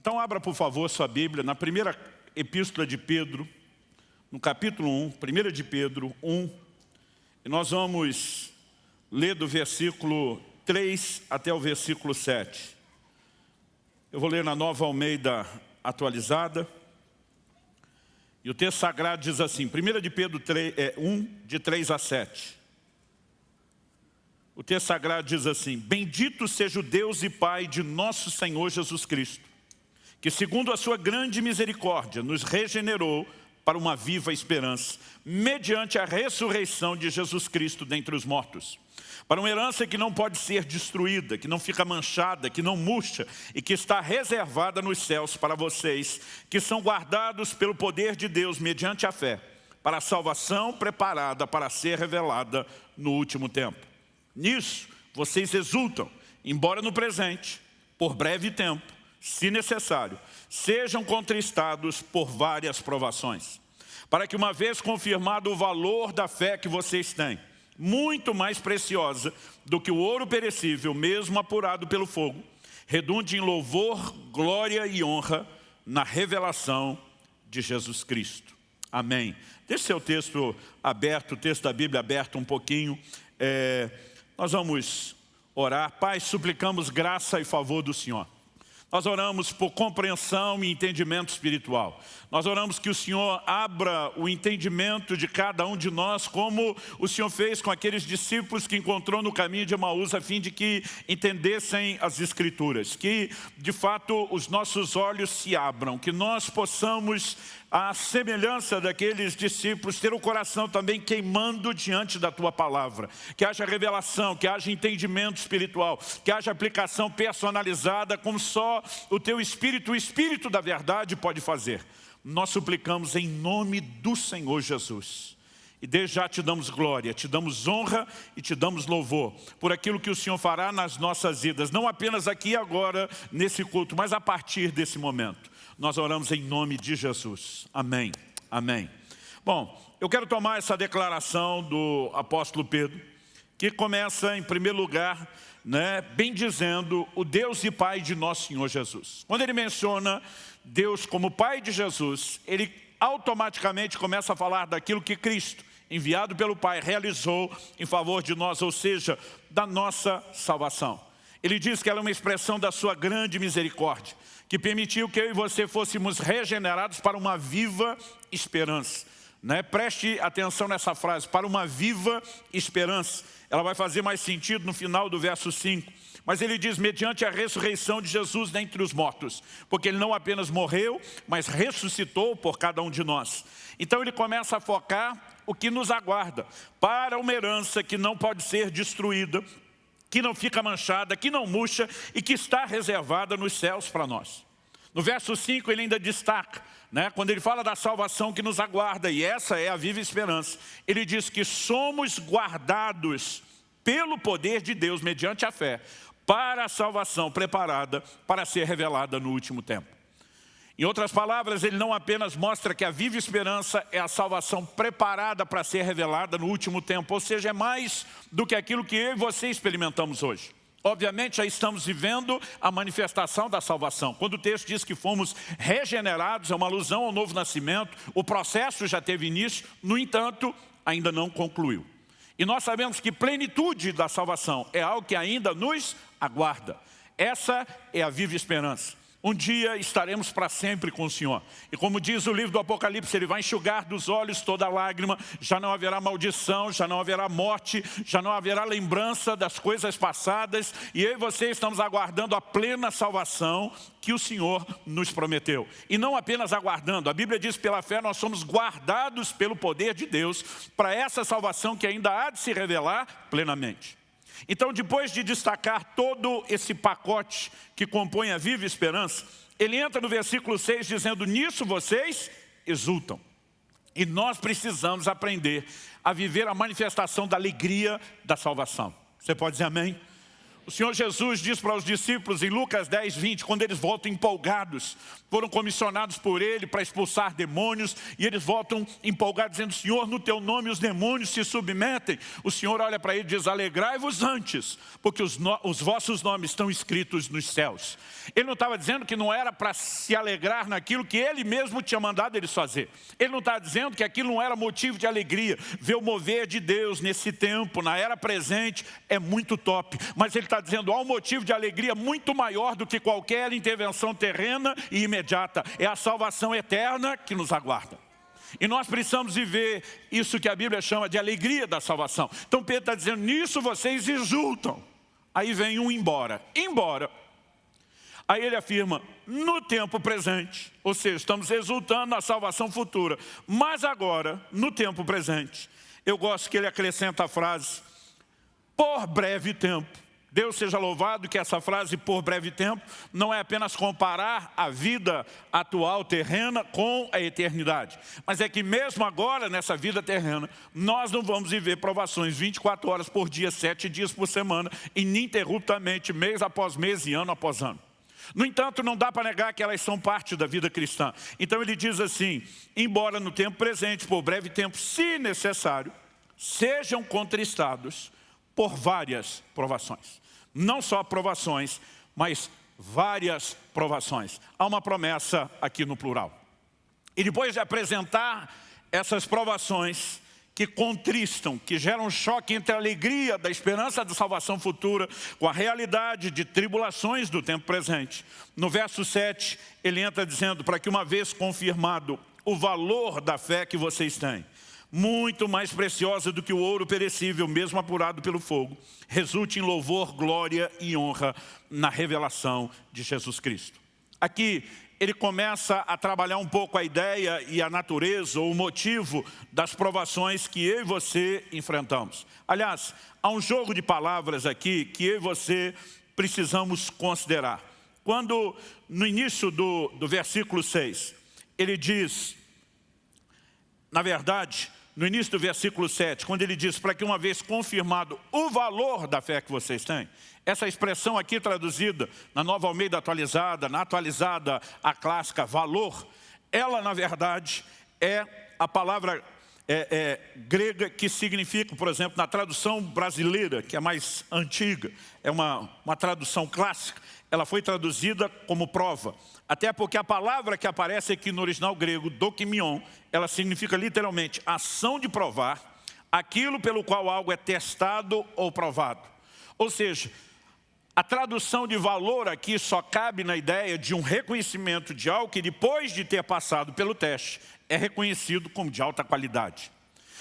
Então abra, por favor, sua Bíblia na primeira epístola de Pedro, no capítulo 1, 1 de Pedro 1, e nós vamos ler do versículo 3 até o versículo 7. Eu vou ler na Nova Almeida atualizada. E o texto sagrado diz assim, 1 de Pedro 3, é, 1, de 3 a 7. O texto sagrado diz assim, Bendito seja o Deus e Pai de nosso Senhor Jesus Cristo, que segundo a sua grande misericórdia nos regenerou para uma viva esperança, mediante a ressurreição de Jesus Cristo dentre os mortos, para uma herança que não pode ser destruída, que não fica manchada, que não murcha e que está reservada nos céus para vocês, que são guardados pelo poder de Deus mediante a fé, para a salvação preparada para ser revelada no último tempo. Nisso, vocês exultam, embora no presente, por breve tempo, se necessário, sejam contristados por várias provações, para que uma vez confirmado o valor da fé que vocês têm, muito mais preciosa do que o ouro perecível, mesmo apurado pelo fogo, redunde em louvor, glória e honra na revelação de Jesus Cristo. Amém. Deixe seu texto aberto, o texto da Bíblia aberto um pouquinho. É, nós vamos orar. Pai, suplicamos graça e favor do Senhor. Nós oramos por compreensão e entendimento espiritual. Nós oramos que o Senhor abra o entendimento de cada um de nós, como o Senhor fez com aqueles discípulos que encontrou no caminho de Emaús, a fim de que entendessem as Escrituras. Que, de fato, os nossos olhos se abram, que nós possamos a semelhança daqueles discípulos, ter o coração também queimando diante da Tua palavra. Que haja revelação, que haja entendimento espiritual, que haja aplicação personalizada, como só o Teu Espírito, o Espírito da verdade pode fazer. Nós suplicamos em nome do Senhor Jesus. E desde já te damos glória, te damos honra e te damos louvor por aquilo que o Senhor fará nas nossas vidas, não apenas aqui e agora, nesse culto, mas a partir desse momento. Nós oramos em nome de Jesus. Amém. Amém. Bom, eu quero tomar essa declaração do apóstolo Pedro, que começa em primeiro lugar, né, bem dizendo, o Deus e Pai de nosso Senhor Jesus. Quando ele menciona Deus como Pai de Jesus, ele automaticamente começa a falar daquilo que Cristo, enviado pelo Pai, realizou em favor de nós, ou seja, da nossa salvação. Ele diz que ela é uma expressão da sua grande misericórdia que permitiu que eu e você fôssemos regenerados para uma viva esperança. Né? Preste atenção nessa frase, para uma viva esperança. Ela vai fazer mais sentido no final do verso 5. Mas ele diz, mediante a ressurreição de Jesus dentre os mortos. Porque ele não apenas morreu, mas ressuscitou por cada um de nós. Então ele começa a focar o que nos aguarda. Para uma herança que não pode ser destruída, que não fica manchada, que não murcha e que está reservada nos céus para nós. No verso 5 ele ainda destaca, né, quando ele fala da salvação que nos aguarda, e essa é a viva esperança, ele diz que somos guardados pelo poder de Deus, mediante a fé, para a salvação preparada para ser revelada no último tempo. Em outras palavras, ele não apenas mostra que a viva esperança é a salvação preparada para ser revelada no último tempo, ou seja, é mais do que aquilo que eu e você experimentamos hoje. Obviamente já estamos vivendo a manifestação da salvação. Quando o texto diz que fomos regenerados, é uma alusão ao novo nascimento, o processo já teve início, no entanto, ainda não concluiu. E nós sabemos que plenitude da salvação é algo que ainda nos aguarda. Essa é a viva esperança. Um dia estaremos para sempre com o Senhor. E como diz o livro do Apocalipse, Ele vai enxugar dos olhos toda lágrima, já não haverá maldição, já não haverá morte, já não haverá lembrança das coisas passadas, e eu e você estamos aguardando a plena salvação que o Senhor nos prometeu. E não apenas aguardando, a Bíblia diz pela fé nós somos guardados pelo poder de Deus para essa salvação que ainda há de se revelar plenamente. Então, depois de destacar todo esse pacote que compõe a viva esperança, ele entra no versículo 6 dizendo, nisso vocês exultam. E nós precisamos aprender a viver a manifestação da alegria da salvação. Você pode dizer amém? O Senhor Jesus diz para os discípulos em Lucas 10, 20, quando eles voltam empolgados, foram comissionados por Ele para expulsar demônios, e eles voltam empolgados, dizendo, Senhor, no Teu nome os demônios se submetem. O Senhor olha para ele e diz, alegrai-vos antes, porque os, no, os vossos nomes estão escritos nos céus. Ele não estava dizendo que não era para se alegrar naquilo que Ele mesmo tinha mandado eles fazer. Ele não estava dizendo que aquilo não era motivo de alegria. Ver o mover de Deus nesse tempo, na era presente, é muito top. Mas Ele está dizendo, há um motivo de alegria muito maior do que qualquer intervenção terrena e imediata. É a salvação eterna que nos aguarda. E nós precisamos viver isso que a Bíblia chama de alegria da salvação. Então Pedro está dizendo, nisso vocês exultam. Aí vem um embora. Embora. Aí ele afirma, no tempo presente, ou seja, estamos exultando na salvação futura, mas agora, no tempo presente, eu gosto que ele acrescenta a frase, por breve tempo. Deus seja louvado que essa frase, por breve tempo, não é apenas comparar a vida atual terrena com a eternidade. Mas é que mesmo agora, nessa vida terrena, nós não vamos viver provações 24 horas por dia, 7 dias por semana, ininterruptamente, mês após mês e ano após ano. No entanto, não dá para negar que elas são parte da vida cristã. Então ele diz assim, embora no tempo presente, por breve tempo, se necessário, sejam contristados por várias provações. Não só provações, mas várias provações. Há uma promessa aqui no plural. E depois de apresentar essas provações, que contristam, que geram choque entre a alegria da esperança da salvação futura com a realidade de tribulações do tempo presente. No verso 7, ele entra dizendo, para que uma vez confirmado o valor da fé que vocês têm, muito mais preciosa do que o ouro perecível, mesmo apurado pelo fogo, resulte em louvor, glória e honra na revelação de Jesus Cristo. Aqui ele começa a trabalhar um pouco a ideia e a natureza, ou o motivo das provações que eu e você enfrentamos. Aliás, há um jogo de palavras aqui que eu e você precisamos considerar. Quando, no início do, do versículo 6, ele diz, na verdade, no início do versículo 7, quando ele diz, para que uma vez confirmado o valor da fé que vocês têm, essa expressão aqui traduzida na Nova Almeida atualizada, na atualizada a clássica valor, ela na verdade é a palavra é, é, grega que significa, por exemplo, na tradução brasileira, que é mais antiga, é uma, uma tradução clássica, ela foi traduzida como prova. Até porque a palavra que aparece aqui no original grego, dokimion, ela significa literalmente ação de provar aquilo pelo qual algo é testado ou provado. Ou seja, a tradução de valor aqui só cabe na ideia de um reconhecimento de algo que depois de ter passado pelo teste é reconhecido como de alta qualidade.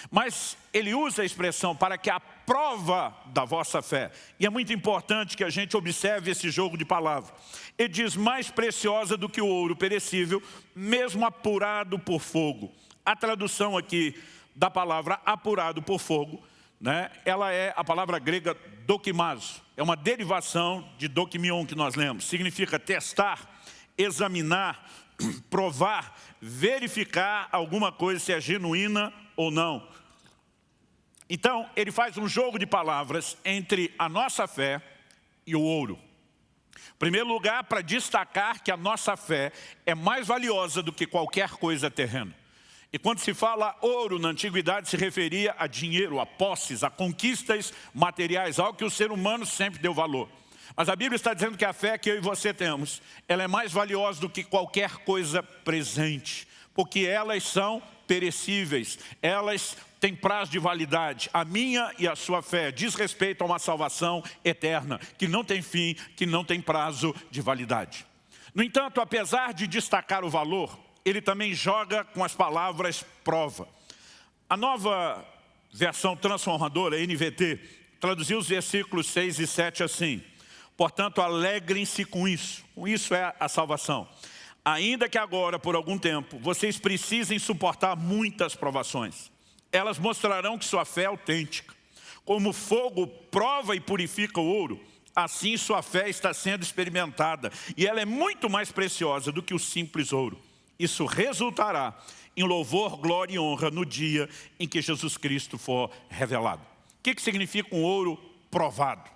Mas ele usa a expressão para que a prova da vossa fé, e é muito importante que a gente observe esse jogo de palavras. Ele diz mais preciosa do que o ouro perecível, mesmo apurado por fogo. A tradução aqui da palavra apurado por fogo, né, ela é a palavra grega dokimazo, é uma derivação de dokimion que nós lemos. Significa testar, examinar, provar, verificar alguma coisa se é genuína ou não. Então, ele faz um jogo de palavras entre a nossa fé e o ouro. Em primeiro lugar, para destacar que a nossa fé é mais valiosa do que qualquer coisa terrena. E quando se fala ouro na antiguidade se referia a dinheiro, a posses, a conquistas materiais, algo que o ser humano sempre deu valor. Mas a Bíblia está dizendo que a fé que eu e você temos, ela é mais valiosa do que qualquer coisa presente, porque elas são perecíveis, elas têm prazo de validade. A minha e a sua fé diz respeito a uma salvação eterna, que não tem fim, que não tem prazo de validade. No entanto, apesar de destacar o valor, ele também joga com as palavras prova. A nova versão transformadora, NVT, traduziu os versículos 6 e 7 assim. Portanto, alegrem-se com isso. Com isso é a salvação. Ainda que agora, por algum tempo, vocês precisem suportar muitas provações. Elas mostrarão que sua fé é autêntica. Como fogo prova e purifica o ouro, assim sua fé está sendo experimentada. E ela é muito mais preciosa do que o simples ouro. Isso resultará em louvor, glória e honra no dia em que Jesus Cristo for revelado. O que, significa um ouro provado?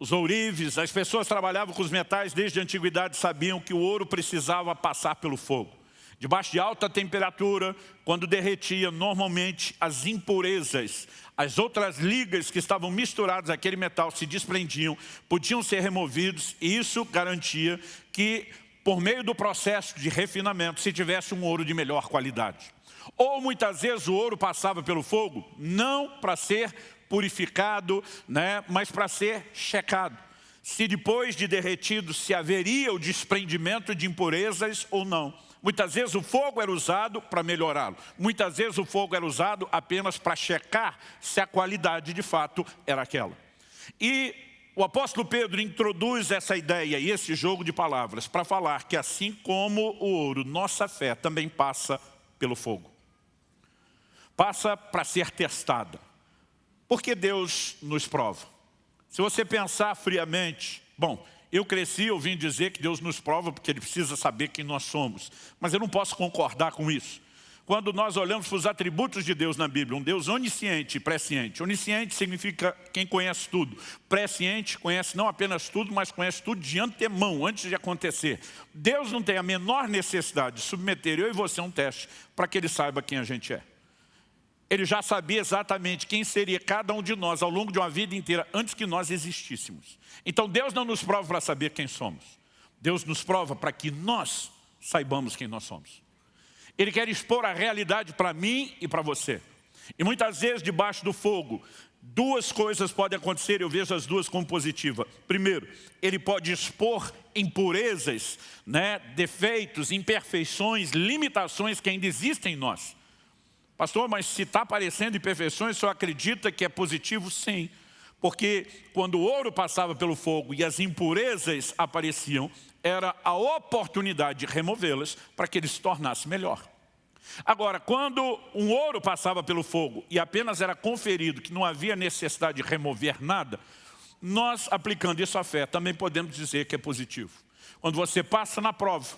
Os ourives, as pessoas trabalhavam com os metais desde a antiguidade, sabiam que o ouro precisava passar pelo fogo. Debaixo de alta temperatura, quando derretia, normalmente as impurezas, as outras ligas que estavam misturadas àquele metal se desprendiam, podiam ser removidos e isso garantia que, por meio do processo de refinamento, se tivesse um ouro de melhor qualidade. Ou muitas vezes o ouro passava pelo fogo, não para ser purificado, né, mas para ser checado. Se depois de derretido se haveria o desprendimento de impurezas ou não. Muitas vezes o fogo era usado para melhorá-lo. Muitas vezes o fogo era usado apenas para checar se a qualidade de fato era aquela. E o apóstolo Pedro introduz essa ideia e esse jogo de palavras para falar que assim como o ouro, nossa fé também passa pelo fogo. Passa para ser testada. Porque Deus nos prova. Se você pensar friamente, bom, eu cresci ouvindo dizer que Deus nos prova porque Ele precisa saber quem nós somos. Mas eu não posso concordar com isso. Quando nós olhamos para os atributos de Deus na Bíblia, um Deus onisciente e presciente. Onisciente significa quem conhece tudo. Presciente conhece não apenas tudo, mas conhece tudo de antemão, antes de acontecer. Deus não tem a menor necessidade de submeter eu e você a um teste para que Ele saiba quem a gente é ele já sabia exatamente quem seria cada um de nós ao longo de uma vida inteira, antes que nós existíssemos. Então Deus não nos prova para saber quem somos. Deus nos prova para que nós saibamos quem nós somos. Ele quer expor a realidade para mim e para você. E muitas vezes, debaixo do fogo, duas coisas podem acontecer, eu vejo as duas como positiva. Primeiro, ele pode expor impurezas, né, defeitos, imperfeições, limitações que ainda existem em nós. Pastor, mas se está aparecendo imperfeições, senhor acredita que é positivo? Sim. Porque quando o ouro passava pelo fogo e as impurezas apareciam, era a oportunidade de removê-las para que ele se tornasse melhor. Agora, quando um ouro passava pelo fogo e apenas era conferido que não havia necessidade de remover nada, nós, aplicando isso à fé, também podemos dizer que é positivo. Quando você passa na prova,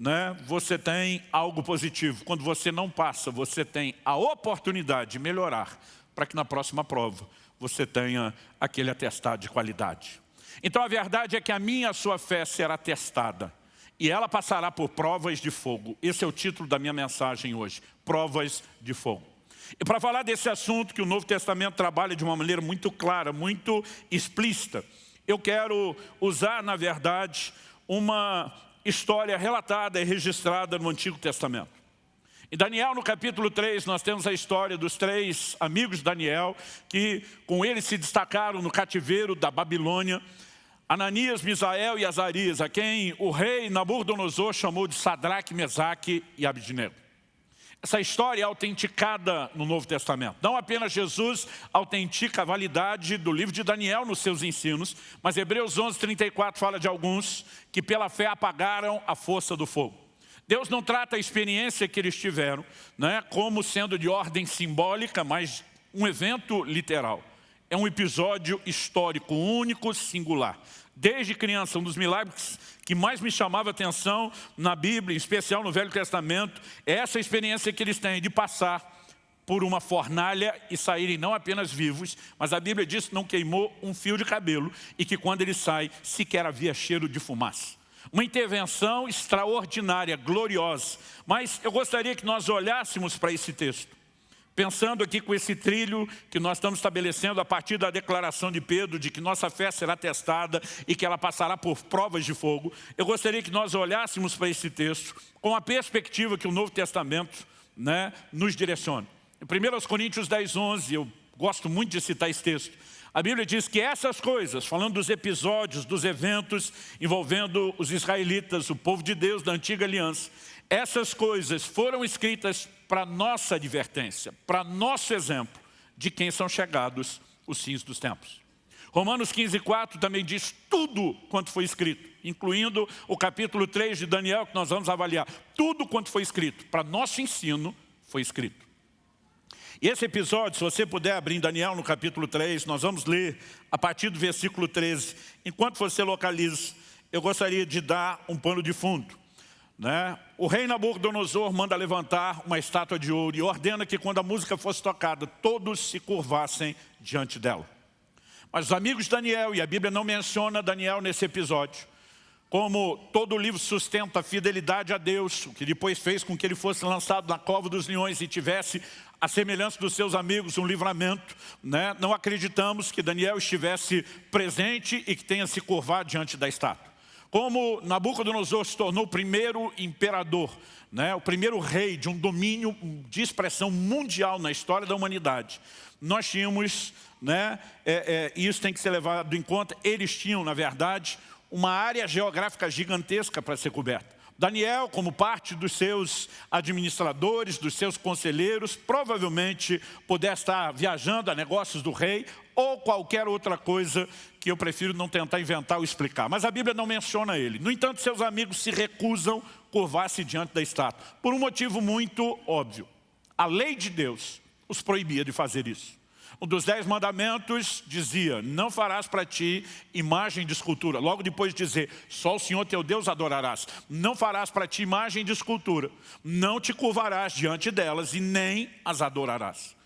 né, você tem algo positivo. Quando você não passa, você tem a oportunidade de melhorar para que na próxima prova você tenha aquele atestado de qualidade. Então a verdade é que a minha e a sua fé será testada e ela passará por provas de fogo. Esse é o título da minha mensagem hoje, provas de fogo. E para falar desse assunto que o Novo Testamento trabalha de uma maneira muito clara, muito explícita, eu quero usar, na verdade, uma história relatada e registrada no Antigo Testamento. Em Daniel, no capítulo 3, nós temos a história dos três amigos de Daniel, que com ele se destacaram no cativeiro da Babilônia, Ananias, Misael e Azarias, a quem o rei Nabucodonosor chamou de Sadraque, Mesaque e Abidnego. Essa história é autenticada no Novo Testamento. Não apenas Jesus autentica a validade do livro de Daniel nos seus ensinos, mas Hebreus 11, 34 fala de alguns que pela fé apagaram a força do fogo. Deus não trata a experiência que eles tiveram né, como sendo de ordem simbólica, mas um evento literal. É um episódio histórico único, singular. Desde criança, um dos milagres que mais me chamava atenção na Bíblia, em especial no Velho Testamento, é essa experiência que eles têm de passar por uma fornalha e saírem não apenas vivos, mas a Bíblia diz que não queimou um fio de cabelo e que quando ele sai, sequer havia cheiro de fumaça. Uma intervenção extraordinária, gloriosa. Mas eu gostaria que nós olhássemos para esse texto Pensando aqui com esse trilho que nós estamos estabelecendo a partir da declaração de Pedro de que nossa fé será testada e que ela passará por provas de fogo, eu gostaria que nós olhássemos para esse texto com a perspectiva que o Novo Testamento né, nos direciona. Em 1 Coríntios 10, 11, eu gosto muito de citar esse texto, a Bíblia diz que essas coisas, falando dos episódios, dos eventos envolvendo os israelitas, o povo de Deus da antiga aliança, essas coisas foram escritas para nossa advertência, para nosso exemplo de quem são chegados os fins dos tempos. Romanos 15, 4 também diz tudo quanto foi escrito, incluindo o capítulo 3 de Daniel, que nós vamos avaliar. Tudo quanto foi escrito, para nosso ensino, foi escrito. E esse episódio, se você puder abrir em Daniel no capítulo 3, nós vamos ler a partir do versículo 13. Enquanto você localiza, eu gostaria de dar um pano de fundo. Né? O rei Nabucodonosor manda levantar uma estátua de ouro e ordena que quando a música fosse tocada, todos se curvassem diante dela. Mas os amigos de Daniel, e a Bíblia não menciona Daniel nesse episódio, como todo o livro sustenta a fidelidade a Deus, o que depois fez com que ele fosse lançado na cova dos leões e tivesse a semelhança dos seus amigos, um livramento. Né? Não acreditamos que Daniel estivesse presente e que tenha se curvado diante da estátua. Como Nabucodonosor se tornou o primeiro imperador, né? o primeiro rei de um domínio de expressão mundial na história da humanidade, nós tínhamos, né, é, é, isso tem que ser levado em conta, eles tinham, na verdade, uma área geográfica gigantesca para ser coberta. Daniel, como parte dos seus administradores, dos seus conselheiros, provavelmente pudesse estar viajando a negócios do rei ou qualquer outra coisa que eu prefiro não tentar inventar ou explicar. Mas a Bíblia não menciona ele. No entanto, seus amigos se recusam curvar-se diante da estátua, por um motivo muito óbvio. A lei de Deus os proibia de fazer isso. Um dos dez mandamentos dizia, não farás para ti imagem de escultura. Logo depois de dizer, só o Senhor teu Deus adorarás. Não farás para ti imagem de escultura. Não te curvarás diante delas e nem as adorarás.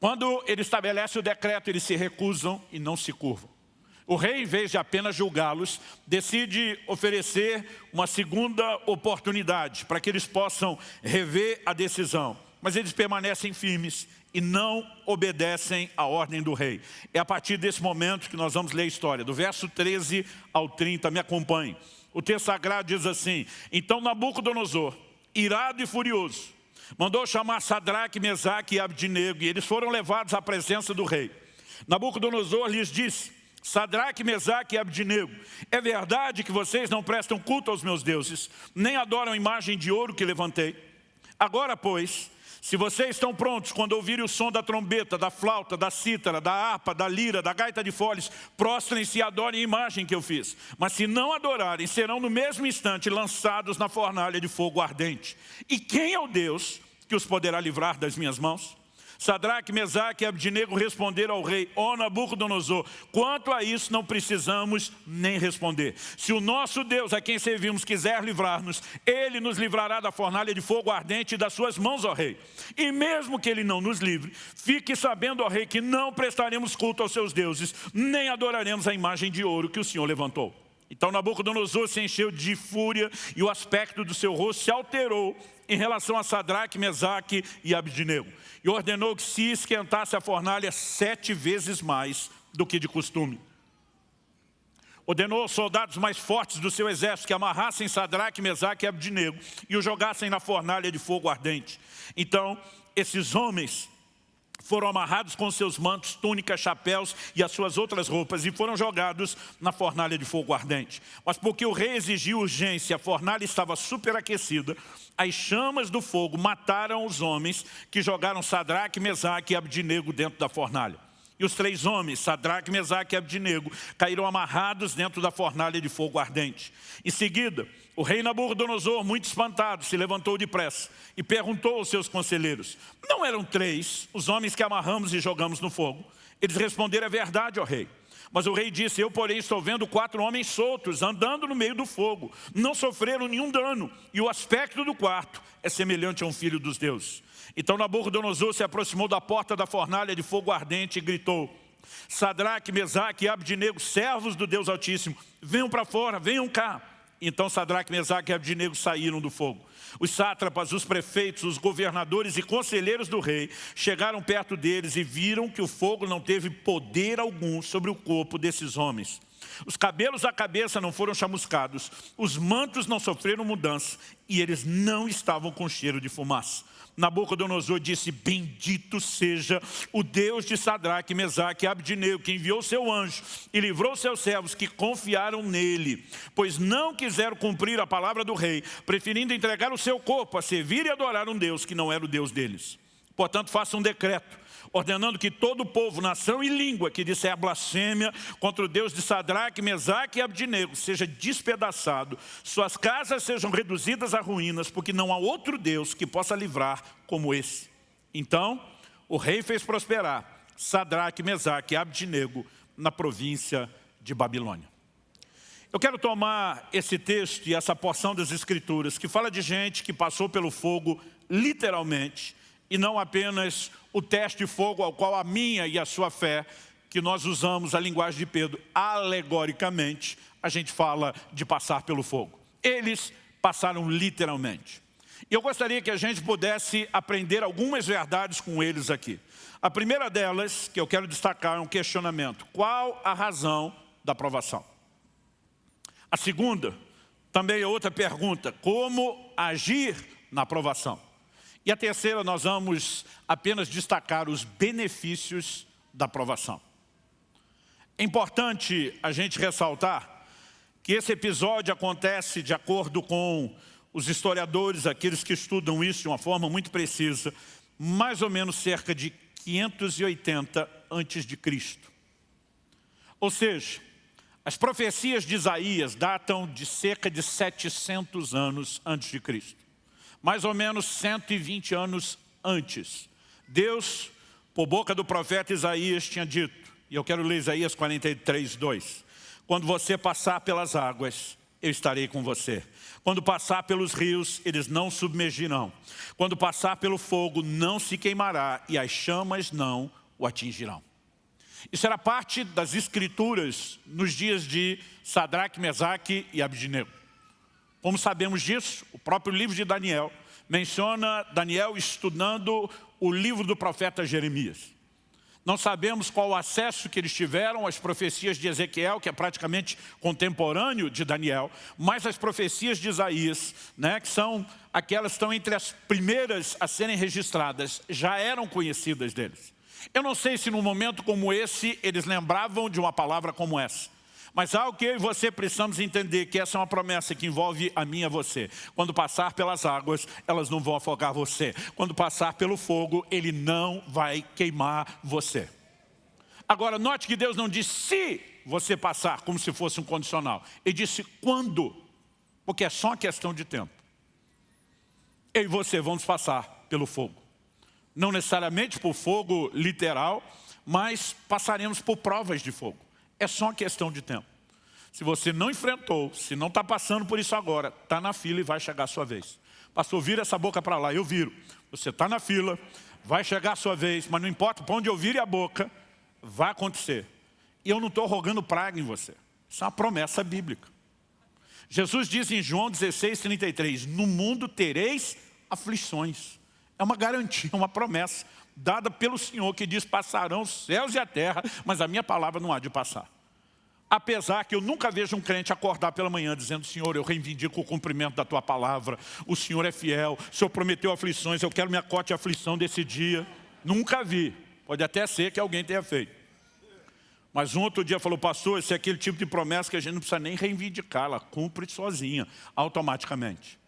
Quando ele estabelece o decreto, eles se recusam e não se curvam. O rei, em vez de apenas julgá-los, decide oferecer uma segunda oportunidade para que eles possam rever a decisão. Mas eles permanecem firmes e não obedecem à ordem do rei. É a partir desse momento que nós vamos ler a história, do verso 13 ao 30, me acompanhe. O texto sagrado diz assim, Então Nabucodonosor, irado e furioso, mandou chamar Sadraque, Mesaque e Abdinego, e eles foram levados à presença do rei. Nabucodonosor lhes disse, Sadraque, Mesaque e Abdinego, é verdade que vocês não prestam culto aos meus deuses, nem adoram a imagem de ouro que levantei? Agora, pois, se vocês estão prontos quando ouvirem o som da trombeta, da flauta, da cítara, da harpa, da lira, da gaita de foles, prostrem-se e adorem a imagem que eu fiz. Mas se não adorarem, serão no mesmo instante lançados na fornalha de fogo ardente. E quem é o Deus que os poderá livrar das minhas mãos? Sadraque, Mesaque e Abdinego responderam ao rei, ó Nabucodonosor, quanto a isso não precisamos nem responder. Se o nosso Deus, a quem servimos, quiser livrar-nos, Ele nos livrará da fornalha de fogo ardente e das suas mãos, ó rei. E mesmo que Ele não nos livre, fique sabendo, ó rei, que não prestaremos culto aos seus deuses, nem adoraremos a imagem de ouro que o Senhor levantou. Então Nabucodonosor se encheu de fúria e o aspecto do seu rosto se alterou em relação a Sadraque, Mesaque e Abdinego. E ordenou que se esquentasse a fornalha sete vezes mais do que de costume. Ordenou aos soldados mais fortes do seu exército que amarrassem Sadraque, Mesaque e Abdinego e o jogassem na fornalha de fogo ardente. Então, esses homens foram amarrados com seus mantos, túnicas, chapéus e as suas outras roupas e foram jogados na fornalha de fogo ardente. Mas porque o rei exigiu urgência, a fornalha estava superaquecida, as chamas do fogo mataram os homens que jogaram Sadraque, Mesaque e Abdinego dentro da fornalha. E os três homens, Sadraque, Mesaque e Abdinego, caíram amarrados dentro da fornalha de fogo ardente. Em seguida, o rei Nabucodonosor, muito espantado, se levantou depressa e perguntou aos seus conselheiros, não eram três os homens que amarramos e jogamos no fogo? Eles responderam, é verdade, ó rei. Mas o rei disse, eu porém estou vendo quatro homens soltos, andando no meio do fogo. Não sofreram nenhum dano, e o aspecto do quarto é semelhante a um filho dos deuses. Então Nabucodonosor se aproximou da porta da fornalha de fogo ardente e gritou, Sadraque, Mesaque e Abdinego, servos do Deus Altíssimo, venham para fora, venham cá. Então Sadraque, Mesaque e Abdinego saíram do fogo. Os sátrapas, os prefeitos, os governadores e conselheiros do rei chegaram perto deles e viram que o fogo não teve poder algum sobre o corpo desses homens. Os cabelos da cabeça não foram chamuscados, os mantos não sofreram mudança e eles não estavam com cheiro de fumaça. Nabucodonosor disse, bendito seja o Deus de Sadraque, Mesaque e Abdinego, que enviou seu anjo e livrou seus servos que confiaram nele, pois não quiseram cumprir a palavra do rei, preferindo entregar o seu corpo a servir e adorar um Deus que não era o Deus deles. Portanto, faça um decreto ordenando que todo o povo, nação e língua que disser blasfêmia contra o Deus de Sadraque, Mesaque e Abdinego seja despedaçado, suas casas sejam reduzidas a ruínas, porque não há outro Deus que possa livrar como esse. Então, o rei fez prosperar Sadraque, Mesaque e Abdinego na província de Babilônia. Eu quero tomar esse texto e essa porção das Escrituras que fala de gente que passou pelo fogo literalmente e não apenas o teste de fogo ao qual a minha e a sua fé que nós usamos a linguagem de Pedro alegoricamente, a gente fala de passar pelo fogo. Eles passaram literalmente. E eu gostaria que a gente pudesse aprender algumas verdades com eles aqui. A primeira delas, que eu quero destacar, é um questionamento. Qual a razão da provação? A segunda, também é outra pergunta. Como agir na provação? E a terceira, nós vamos apenas destacar os benefícios da provação. É importante a gente ressaltar que esse episódio acontece de acordo com os historiadores, aqueles que estudam isso de uma forma muito precisa, mais ou menos cerca de 580 antes de Cristo. Ou seja, as profecias de Isaías datam de cerca de 700 anos antes de Cristo. Mais ou menos 120 anos antes. Deus, por boca do profeta Isaías, tinha dito, e eu quero ler Isaías 43, 2. Quando você passar pelas águas, eu estarei com você. Quando passar pelos rios, eles não submergirão. Quando passar pelo fogo, não se queimará e as chamas não o atingirão. Isso era parte das escrituras nos dias de Sadraque, Mesaque e Abidnego. Como sabemos disso, o próprio livro de Daniel menciona Daniel estudando o livro do profeta Jeremias. Não sabemos qual o acesso que eles tiveram às profecias de Ezequiel, que é praticamente contemporâneo de Daniel, mas as profecias de Isaías, né, que são aquelas que estão entre as primeiras a serem registradas, já eram conhecidas deles. Eu não sei se num momento como esse eles lembravam de uma palavra como essa. Mas algo que eu e você precisamos entender que essa é uma promessa que envolve a mim e a você. Quando passar pelas águas, elas não vão afogar você. Quando passar pelo fogo, ele não vai queimar você. Agora, note que Deus não disse se você passar, como se fosse um condicional. Ele disse quando, porque é só uma questão de tempo. Eu e você vamos passar pelo fogo. Não necessariamente por fogo literal, mas passaremos por provas de fogo. É só uma questão de tempo. Se você não enfrentou, se não está passando por isso agora, está na fila e vai chegar a sua vez. Pastor, vira essa boca para lá, eu viro. Você está na fila, vai chegar a sua vez, mas não importa para onde eu vire a boca, vai acontecer. E eu não estou rogando praga em você. Isso é uma promessa bíblica. Jesus diz em João 16, 33, no mundo tereis aflições. É uma garantia, uma promessa dada pelo Senhor, que diz, passarão os céus e a terra, mas a minha palavra não há de passar. Apesar que eu nunca vejo um crente acordar pela manhã dizendo, Senhor, eu reivindico o cumprimento da Tua palavra, o Senhor é fiel, o Senhor prometeu aflições, eu quero minha cote aflição desse dia. Nunca vi. Pode até ser que alguém tenha feito. Mas um outro dia falou, pastor, esse é aquele tipo de promessa que a gente não precisa nem reivindicar, ela cumpre sozinha, automaticamente.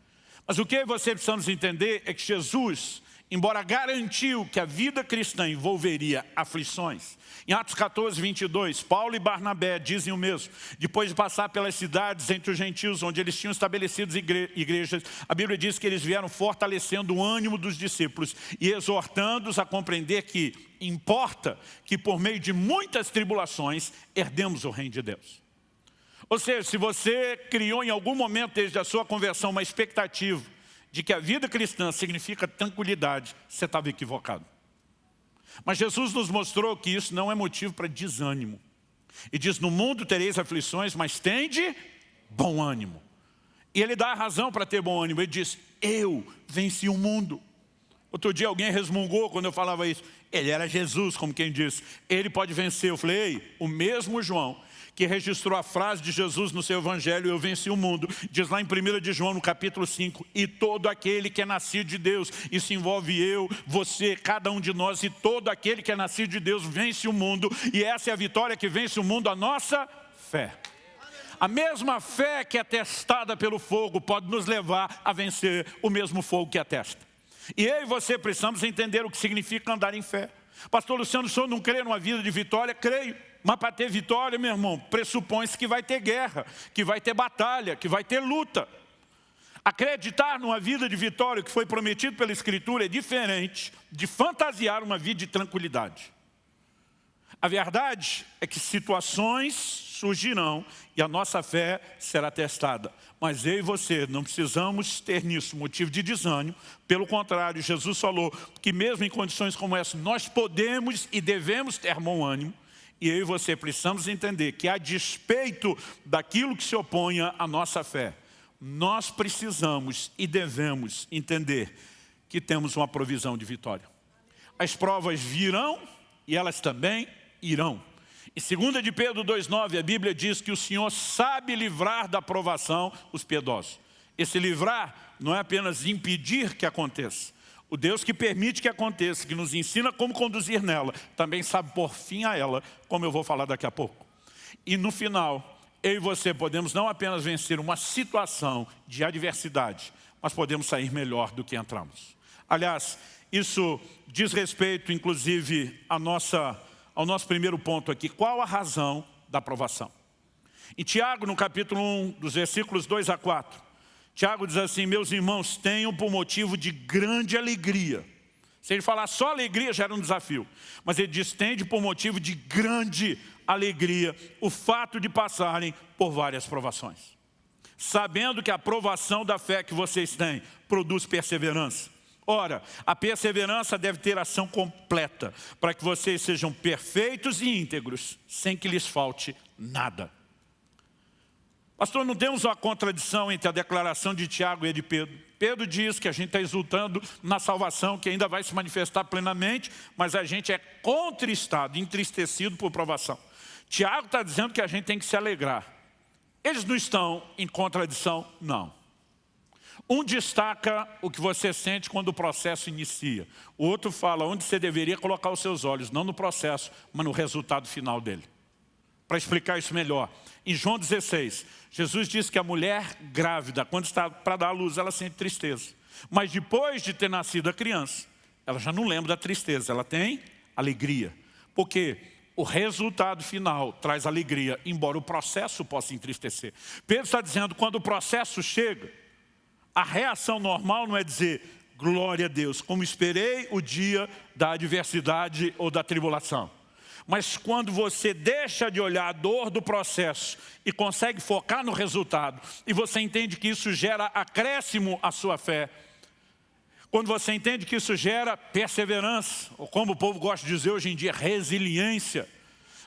Mas o que você precisamos entender é que Jesus embora garantiu que a vida cristã envolveria aflições. Em Atos 14, 22, Paulo e Barnabé dizem o mesmo. Depois de passar pelas cidades entre os gentios, onde eles tinham estabelecido igrejas, a Bíblia diz que eles vieram fortalecendo o ânimo dos discípulos e exortando-os a compreender que importa que por meio de muitas tribulações herdemos o reino de Deus. Ou seja, se você criou em algum momento desde a sua conversão uma expectativa de que a vida cristã significa tranquilidade, você estava equivocado. Mas Jesus nos mostrou que isso não é motivo para desânimo. E diz, no mundo tereis aflições, mas tende bom ânimo. E ele dá a razão para ter bom ânimo. Ele diz, eu venci o mundo. Outro dia alguém resmungou quando eu falava isso. Ele era Jesus, como quem diz. Ele pode vencer. Eu falei, ei, o mesmo João que registrou a frase de Jesus no seu evangelho, eu venci o mundo, diz lá em 1 de João, no capítulo 5, e todo aquele que é nascido de Deus, isso envolve eu, você, cada um de nós, e todo aquele que é nascido de Deus vence o mundo, e essa é a vitória que vence o mundo, a nossa fé. A mesma fé que é testada pelo fogo pode nos levar a vencer o mesmo fogo que atesta. E eu e você precisamos entender o que significa andar em fé. Pastor Luciano, o senhor não crê numa vida de vitória? Creio. Mas para ter vitória, meu irmão, pressupõe-se que vai ter guerra, que vai ter batalha, que vai ter luta. Acreditar numa vida de vitória que foi prometido pela Escritura é diferente de fantasiar uma vida de tranquilidade. A verdade é que situações surgirão e a nossa fé será testada. Mas eu e você não precisamos ter nisso motivo de desânimo. Pelo contrário, Jesus falou que mesmo em condições como essa, nós podemos e devemos ter bom ânimo E eu e você precisamos entender que a despeito daquilo que se opõe à nossa fé, nós precisamos e devemos entender que temos uma provisão de vitória. As provas virão e elas também irão. Em 2 de Pedro 2,9, a Bíblia diz que o Senhor sabe livrar da provação os piedosos. Esse livrar não é apenas impedir que aconteça. O Deus que permite que aconteça, que nos ensina como conduzir nela, também sabe por fim a ela, como eu vou falar daqui a pouco. E no final, eu e você podemos não apenas vencer uma situação de adversidade, mas podemos sair melhor do que entramos. Aliás, isso diz respeito, inclusive, nossa, ao nosso primeiro ponto aqui. Qual a razão da aprovação? Em Tiago, no capítulo 1, dos versículos 2 a 4, Tiago diz assim, meus irmãos, tenham por motivo de grande alegria. Se ele falar só alegria, já era um desafio. Mas ele diz, tende por motivo de grande alegria o fato de passarem por várias provações. Sabendo que a provação da fé que vocês têm produz perseverança. Ora, a perseverança deve ter ação completa, para que vocês sejam perfeitos e íntegros, sem que lhes falte nada. Pastor, não temos uma contradição entre a declaração de Tiago e de Pedro. Pedro diz que a gente está exultando na salvação, que ainda vai se manifestar plenamente, mas a gente é contristado, entristecido por provação. Tiago está dizendo que a gente tem que se alegrar. Eles não estão em contradição? Não. Um destaca o que você sente quando o processo inicia. O outro fala onde você deveria colocar os seus olhos, não no processo, mas no resultado final dele. Para explicar isso melhor, em João 16, Jesus diz que a mulher grávida, quando está para dar à luz, ela sente tristeza. Mas depois de ter nascido a criança, ela já não lembra da tristeza, ela tem alegria. Porque o resultado final traz alegria, embora o processo possa entristecer. Pedro está dizendo, quando o processo chega, a reação normal não é dizer, glória a Deus, como esperei o dia da adversidade ou da tribulação. Mas quando você deixa de olhar a dor do processo e consegue focar no resultado, e você entende que isso gera acréscimo à sua fé, quando você entende que isso gera perseverança, ou como o povo gosta de dizer hoje em dia, resiliência,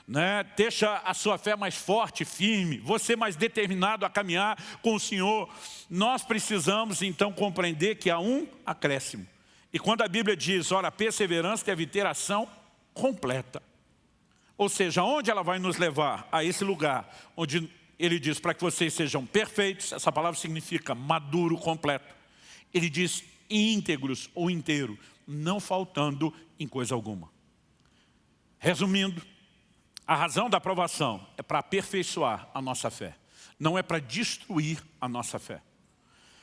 né? deixa a sua fé mais forte, firme, você mais determinado a caminhar com o Senhor. Nós precisamos então compreender que há um acréscimo. E quando a Bíblia diz, ora, perseverança deve ter ação completa. Ou seja, onde ela vai nos levar? A esse lugar onde ele diz para que vocês sejam perfeitos, essa palavra significa maduro, completo. Ele diz íntegros ou inteiro, não faltando em coisa alguma. Resumindo, a razão da aprovação é para aperfeiçoar a nossa fé, não é para destruir a nossa fé.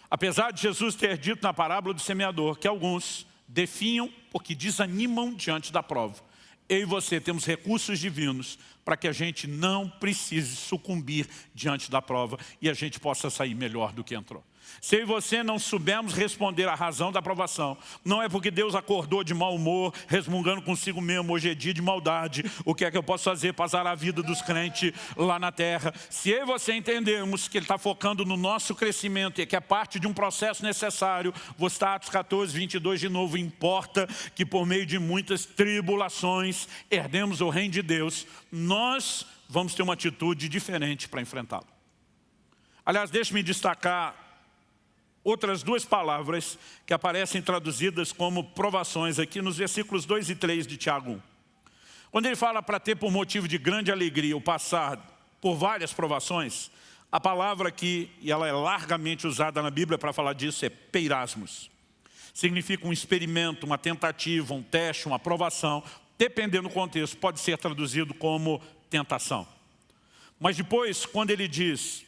Apesar de Jesus ter dito na parábola do semeador que alguns definham porque desanimam diante da prova, eu e você temos recursos divinos para que a gente não precise sucumbir diante da prova e a gente possa sair melhor do que entrou. Se eu e você não soubermos responder à razão da aprovação, não é porque Deus acordou de mau humor, resmungando consigo mesmo, hoje é dia de maldade, o que é que eu posso fazer para a vida dos crentes lá na terra. Se eu e você entendermos que Ele está focando no nosso crescimento e que é parte de um processo necessário, vou estar Atos 14, 22 de novo, importa que por meio de muitas tribulações herdemos o reino de Deus, nós vamos ter uma atitude diferente para enfrentá-lo. Aliás, deixe-me destacar outras duas palavras que aparecem traduzidas como provações aqui nos versículos 2 e 3 de Tiago 1. Quando ele fala para ter por motivo de grande alegria o passar por várias provações, a palavra aqui, e ela é largamente usada na Bíblia para falar disso, é peirasmos. Significa um experimento, uma tentativa, um teste, uma aprovação, dependendo do contexto, pode ser traduzido como tentação. Mas depois, quando ele diz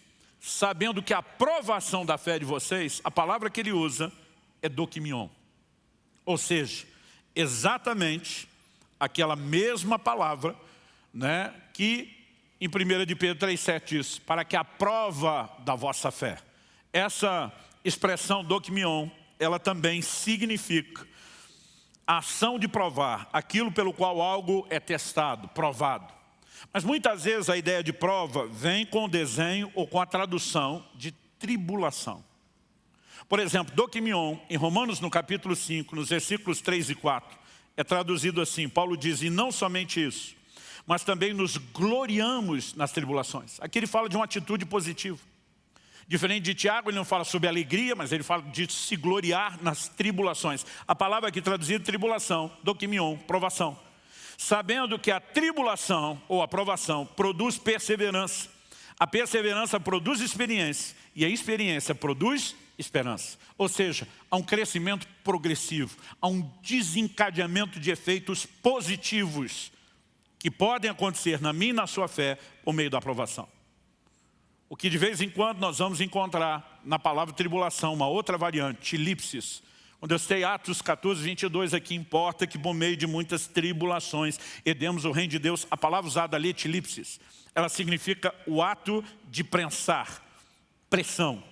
sabendo que a provação da fé de vocês, a palavra que ele usa é dokimion. Ou seja, exatamente aquela mesma palavra né, que em 1 de Pedro 3,7 diz, para que a prova da vossa fé. Essa expressão dokimion, ela também significa a ação de provar, aquilo pelo qual algo é testado, provado. Mas muitas vezes a ideia de prova vem com o desenho ou com a tradução de tribulação. Por exemplo, Dokimion, em Romanos no capítulo 5, nos versículos 3 e 4, é traduzido assim, Paulo diz, e não somente isso, mas também nos gloriamos nas tribulações. Aqui ele fala de uma atitude positiva. Diferente de Tiago, ele não fala sobre alegria, mas ele fala de se gloriar nas tribulações. A palavra aqui traduzida tribulação, dokimion, provação. Sabendo que a tribulação ou a provação produz perseverança. A perseverança produz experiência e a experiência produz esperança. Ou seja, há um crescimento progressivo, há um desencadeamento de efeitos positivos que podem acontecer na minha e na sua fé por meio da aprovação. O que de vez em quando nós vamos encontrar na palavra tribulação, uma outra variante, elipsis. Quando eu citei Atos 14, 22, aqui importa que por meio de muitas tribulações herdemos o reino de Deus. A palavra usada ali, tilipsis, ela significa o ato de prensar, pressão.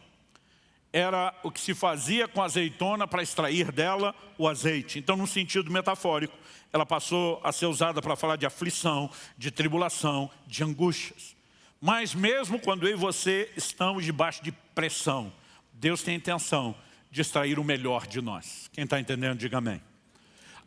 Era o que se fazia com a azeitona para extrair dela o azeite. Então, num sentido metafórico, ela passou a ser usada para falar de aflição, de tribulação, de angústias. Mas mesmo quando eu e você estamos debaixo de pressão, Deus tem intenção de extrair o melhor de nós. Quem está entendendo, diga amém.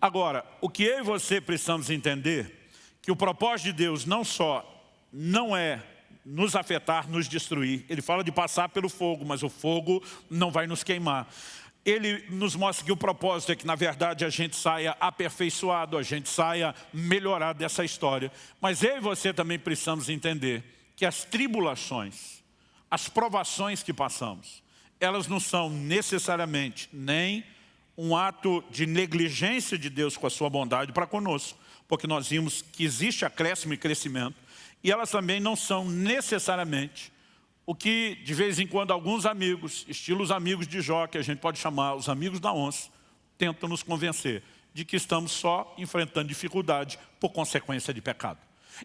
Agora, o que eu e você precisamos entender, que o propósito de Deus não só não é nos afetar, nos destruir. Ele fala de passar pelo fogo, mas o fogo não vai nos queimar. Ele nos mostra que o propósito é que, na verdade, a gente saia aperfeiçoado, a gente saia melhorado dessa história. Mas eu e você também precisamos entender que as tribulações, as provações que passamos, elas não são necessariamente nem um ato de negligência de Deus com a sua bondade para conosco, porque nós vimos que existe acréscimo e crescimento, e elas também não são necessariamente o que de vez em quando alguns amigos, estilos amigos de Jó, que a gente pode chamar os amigos da onça, tentam nos convencer de que estamos só enfrentando dificuldade por consequência de pecado.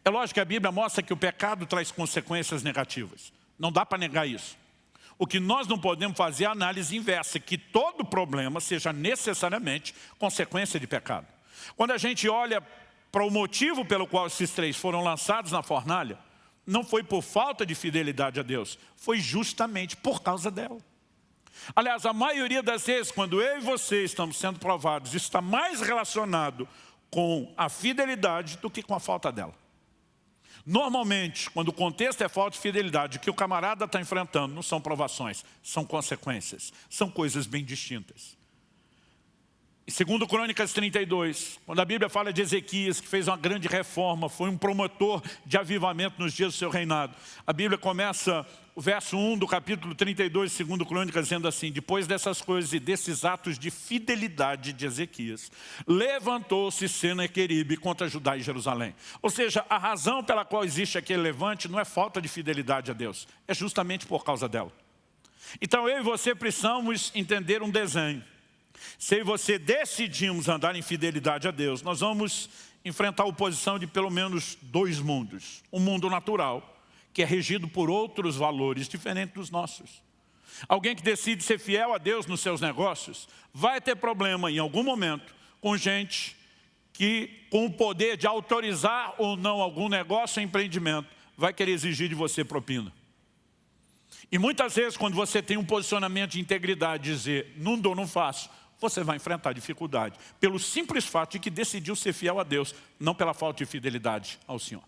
É lógico que a Bíblia mostra que o pecado traz consequências negativas. Não dá para negar isso. O que nós não podemos fazer é a análise inversa, que todo problema seja necessariamente consequência de pecado. Quando a gente olha para o motivo pelo qual esses três foram lançados na fornalha, não foi por falta de fidelidade a Deus, foi justamente por causa dela. Aliás, a maioria das vezes, quando eu e você estamos sendo provados, está mais relacionado com a fidelidade do que com a falta dela. Normalmente, quando o contexto é falta de fidelidade, o que o camarada está enfrentando não são provações, são consequências, são coisas bem distintas. E segundo Crônicas 32, quando a Bíblia fala de Ezequias, que fez uma grande reforma, foi um promotor de avivamento nos dias do seu reinado, a Bíblia começa o verso 1 do capítulo 32, segundo Crônicas, dizendo assim, depois dessas coisas e desses atos de fidelidade de Ezequias, levantou-se Senaqueribe contra Judá e Jerusalém. Ou seja, a razão pela qual existe aquele levante não é falta de fidelidade a Deus, é justamente por causa dela. Então eu e você precisamos entender um desenho. Se eu e você decidimos andar em fidelidade a Deus, nós vamos enfrentar a oposição de pelo menos dois mundos. Um mundo natural, que é regido por outros valores diferentes dos nossos. Alguém que decide ser fiel a Deus nos seus negócios, vai ter problema em algum momento com gente que, com o poder de autorizar ou não algum negócio ou empreendimento, vai querer exigir de você propina. E muitas vezes, quando você tem um posicionamento de integridade, dizer, não dou, não faço, você vai enfrentar dificuldade, pelo simples fato de que decidiu ser fiel a Deus, não pela falta de fidelidade ao Senhor.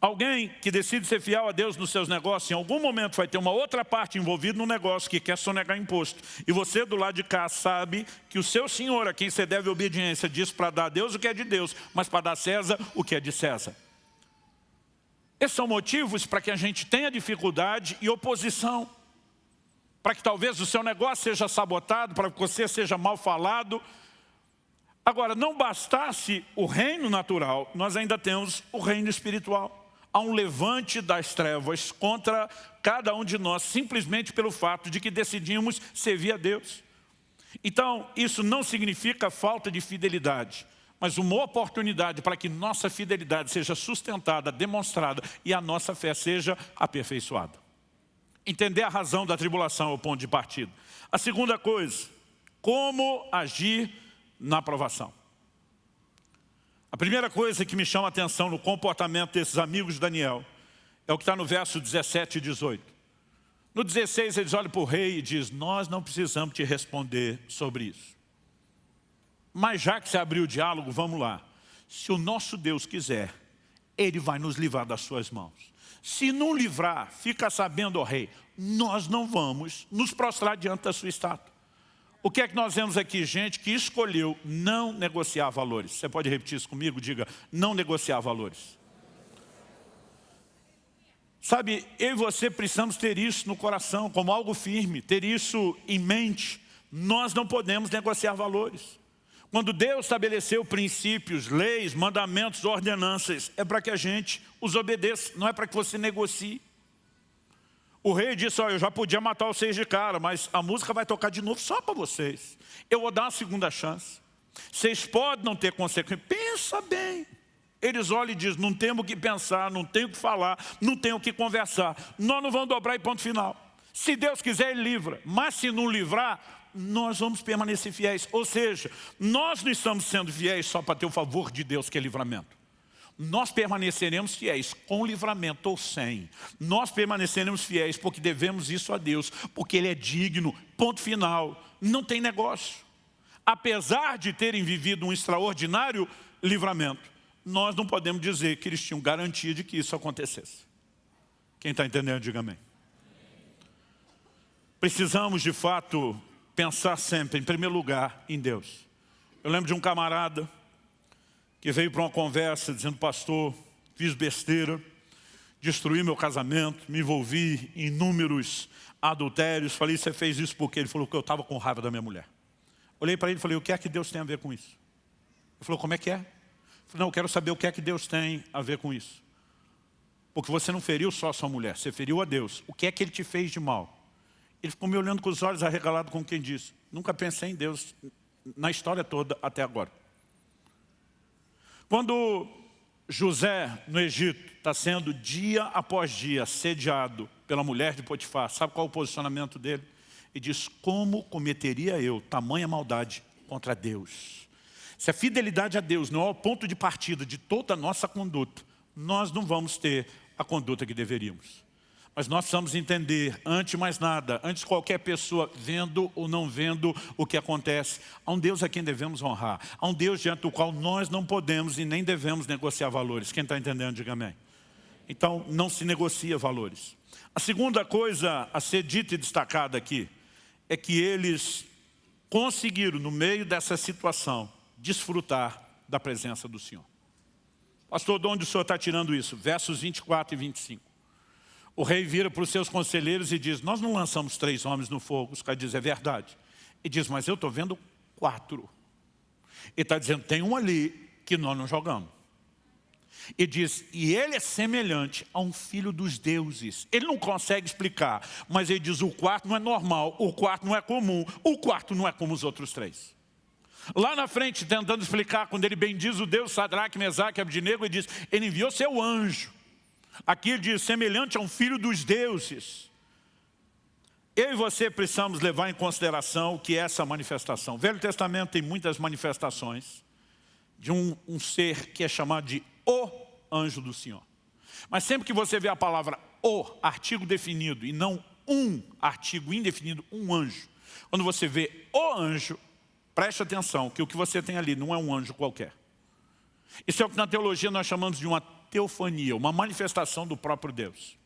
Alguém que decide ser fiel a Deus nos seus negócios, em algum momento vai ter uma outra parte envolvida no negócio que quer sonegar imposto. E você do lado de cá sabe que o seu senhor, a quem você deve obediência, diz para dar a Deus o que é de Deus, mas para dar a César o que é de César. Esses são motivos para que a gente tenha dificuldade e oposição. Para que talvez o seu negócio seja sabotado, para que você seja mal falado. Agora, não bastasse o reino natural, nós ainda temos o reino espiritual há um levante das trevas contra cada um de nós, simplesmente pelo fato de que decidimos servir a Deus. Então, isso não significa falta de fidelidade, mas uma oportunidade para que nossa fidelidade seja sustentada, demonstrada e a nossa fé seja aperfeiçoada. Entender a razão da tribulação é o ponto de partida. A segunda coisa, como agir na aprovação. A primeira coisa que me chama a atenção no comportamento desses amigos de Daniel é o que está no verso 17 e 18. No 16 eles olham para o rei e dizem, nós não precisamos te responder sobre isso. Mas já que se abriu o diálogo, vamos lá. Se o nosso Deus quiser, Ele vai nos livrar das suas mãos. Se não livrar, fica sabendo, ó rei, nós não vamos nos prostrar diante da sua estátua. O que é que nós vemos aqui? Gente que escolheu não negociar valores. Você pode repetir isso comigo? Diga, não negociar valores. Sabe, eu e você precisamos ter isso no coração, como algo firme, ter isso em mente. Nós não podemos negociar valores. Quando Deus estabeleceu princípios, leis, mandamentos, ordenanças, é para que a gente os obedeça, não é para que você negocie. O rei disse, olha, eu já podia matar vocês de cara, mas a música vai tocar de novo só para vocês. Eu vou dar uma segunda chance. Vocês podem não ter consequência. Pensa bem. Eles olham e dizem, não temos o que pensar, não tenho o que falar, não tenho o que conversar. Nós não vamos dobrar e ponto final. Se Deus quiser, Ele livra. Mas se não livrar, nós vamos permanecer fiéis. Ou seja, nós não estamos sendo fiéis só para ter o favor de Deus, que é livramento. Nós permaneceremos fiéis com livramento ou sem. Nós permaneceremos fiéis porque devemos isso a Deus, porque Ele é digno, ponto final. Não tem negócio. Apesar de terem vivido um extraordinário livramento, nós não podemos dizer que eles tinham garantia de que isso acontecesse. Quem está entendendo, diga amém. Precisamos, de fato, pensar sempre, em primeiro lugar, em Deus. Eu lembro de um camarada que veio para uma conversa dizendo, pastor, fiz besteira, destruí meu casamento, me envolvi em inúmeros adultérios. Falei, você fez isso porque ele falou que eu estava com raiva da minha mulher. Olhei para ele e falei, o que é que Deus tem a ver com isso? Ele falou, como é que é? Eu falei, não, eu quero saber o que é que Deus tem a ver com isso. Porque você não feriu só sua mulher, você feriu a Deus. O que é que ele te fez de mal? Ele ficou me olhando com os olhos arregalados com quem disse, nunca pensei em Deus na história toda até agora. Quando José, no Egito, está sendo dia após dia sediado pela mulher de Potifar, sabe qual é o posicionamento dele? Ele diz, como cometeria eu tamanha maldade contra Deus? Se a fidelidade a Deus não é o ponto de partida de toda a nossa conduta, nós não vamos ter a conduta que deveríamos. Mas nós precisamos entender, antes de mais nada, antes de qualquer pessoa vendo ou não vendo o que acontece, há um Deus a quem devemos honrar. Há um Deus diante do qual nós não podemos e nem devemos negociar valores. Quem está entendendo, diga amém. Então, não se negocia valores. A segunda coisa a ser dita e destacada aqui é que eles conseguiram, no meio dessa situação, desfrutar da presença do Senhor. Pastor, de onde o Senhor está tirando isso? Versos 24 e 25. O rei vira para os seus conselheiros e diz, nós não lançamos três homens no fogo. Os caras dizem, é verdade. E diz, mas eu estou vendo quatro. Ele está dizendo, tem um ali que nós não jogamos. E diz, e ele é semelhante a um filho dos deuses. Ele não consegue explicar, mas ele diz, o quarto não é normal, o quarto não é comum, o quarto não é como os outros três. Lá na frente, tentando explicar, quando ele bendiz o Deus Sadraque, Mesaque e Abdinego, ele diz, ele enviou seu anjo Aqui diz, semelhante a um filho dos deuses. Eu e você precisamos levar em consideração o que é essa manifestação. O Velho Testamento tem muitas manifestações de um, um ser que é chamado de o anjo do Senhor. Mas sempre que você vê a palavra o, artigo definido, e não um artigo indefinido, um anjo. Quando você vê o anjo, preste atenção que o que você tem ali não é um anjo qualquer. Isso é o que na teologia nós chamamos de uma teofania, uma manifestação do próprio Deus.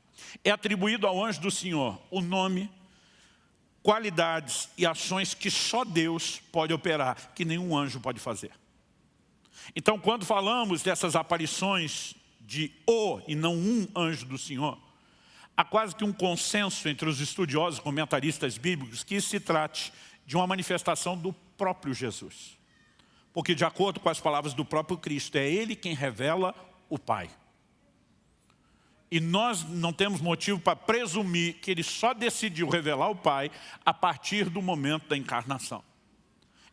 É atribuído ao anjo do Senhor o nome, qualidades e ações que só Deus pode operar, que nenhum anjo pode fazer. Então, quando falamos dessas aparições de o e não um anjo do Senhor, há quase que um consenso entre os estudiosos comentaristas bíblicos que se trate de uma manifestação do próprio Jesus. Porque de acordo com as palavras do próprio Cristo, é Ele quem revela o Pai. E nós não temos motivo para presumir que ele só decidiu revelar o Pai a partir do momento da encarnação.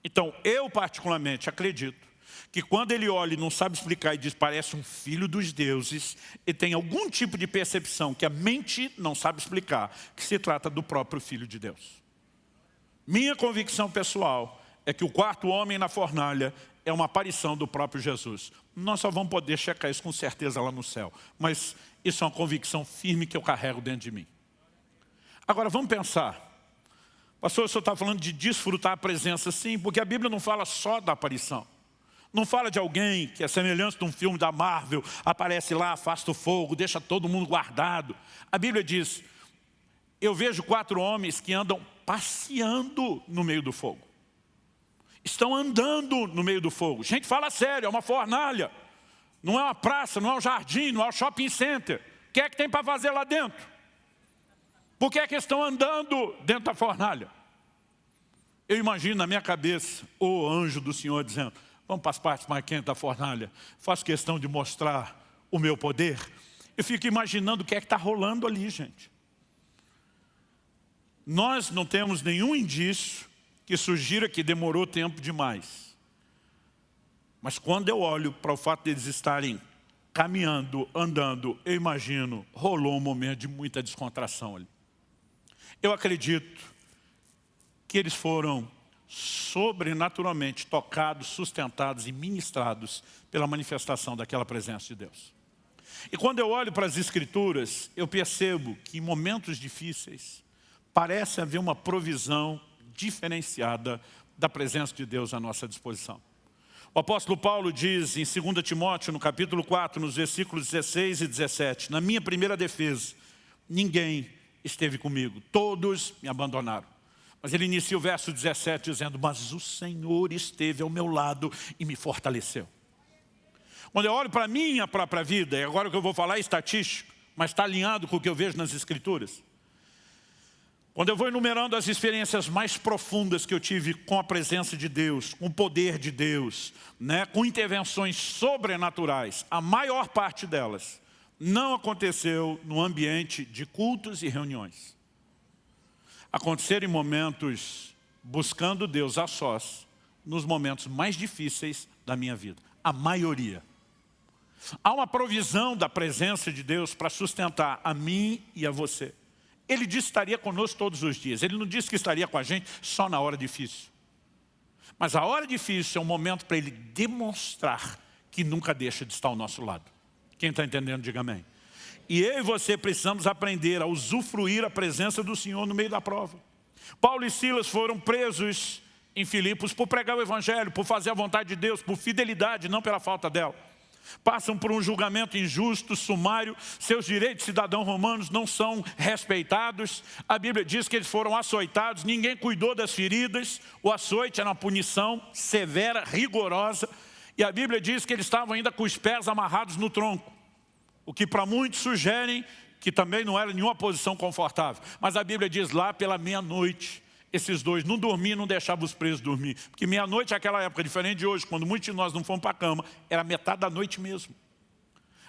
Então, eu particularmente acredito que quando ele olha e não sabe explicar e diz parece um filho dos deuses, e tem algum tipo de percepção que a mente não sabe explicar, que se trata do próprio Filho de Deus. Minha convicção pessoal é que o quarto homem na fornalha é uma aparição do próprio Jesus. Nós só vamos poder checar isso com certeza lá no céu. Mas isso é uma convicção firme que eu carrego dentro de mim. Agora, vamos pensar. Pastor, o senhor está falando de desfrutar a presença, sim, porque a Bíblia não fala só da aparição. Não fala de alguém que é semelhante de um filme da Marvel, aparece lá, afasta o fogo, deixa todo mundo guardado. A Bíblia diz, eu vejo quatro homens que andam passeando no meio do fogo. Estão andando no meio do fogo. Gente, fala sério, é uma fornalha. Não é uma praça, não é um jardim, não é um shopping center. O que é que tem para fazer lá dentro? Por que é que estão andando dentro da fornalha? Eu imagino na minha cabeça o anjo do Senhor dizendo, vamos para as partes mais quentes da fornalha, faço questão de mostrar o meu poder. Eu fico imaginando o que é que está rolando ali, gente. Nós não temos nenhum indício que sugira que demorou tempo demais. Mas quando eu olho para o fato deles estarem caminhando, andando, eu imagino, rolou um momento de muita descontração ali. Eu acredito que eles foram sobrenaturalmente tocados, sustentados e ministrados pela manifestação daquela presença de Deus. E quando eu olho para as Escrituras, eu percebo que em momentos difíceis, parece haver uma provisão diferenciada da presença de Deus à nossa disposição. O apóstolo Paulo diz em 2 Timóteo, no capítulo 4, nos versículos 16 e 17, na minha primeira defesa, ninguém esteve comigo, todos me abandonaram. Mas ele inicia o verso 17 dizendo, mas o Senhor esteve ao meu lado e me fortaleceu. Quando eu olho para a minha própria vida, e agora o que eu vou falar é estatístico, mas está alinhado com o que eu vejo nas Escrituras. Quando eu vou enumerando as experiências mais profundas que eu tive com a presença de Deus, com o poder de Deus, né, com intervenções sobrenaturais, a maior parte delas não aconteceu no ambiente de cultos e reuniões. Aconteceram em momentos buscando Deus a sós, nos momentos mais difíceis da minha vida. A maioria. Há uma provisão da presença de Deus para sustentar a mim e a você. Ele disse que estaria conosco todos os dias. Ele não disse que estaria com a gente só na hora difícil. Mas a hora difícil é um momento para Ele demonstrar que nunca deixa de estar ao nosso lado. Quem está entendendo, diga amém. E eu e você precisamos aprender a usufruir a presença do Senhor no meio da prova. Paulo e Silas foram presos em Filipos por pregar o Evangelho, por fazer a vontade de Deus, por fidelidade, não pela falta dela. Passam por um julgamento injusto, sumário, seus direitos de cidadão romanos não são respeitados. A Bíblia diz que eles foram açoitados, ninguém cuidou das feridas. O açoite era uma punição severa, rigorosa. E a Bíblia diz que eles estavam ainda com os pés amarrados no tronco. O que para muitos sugerem que também não era nenhuma posição confortável. Mas a Bíblia diz lá pela meia-noite, esses dois não dormiam, não deixavam os presos dormir. Porque meia-noite naquela época, diferente de hoje, quando muitos de nós não fomos para a cama, era metade da noite mesmo.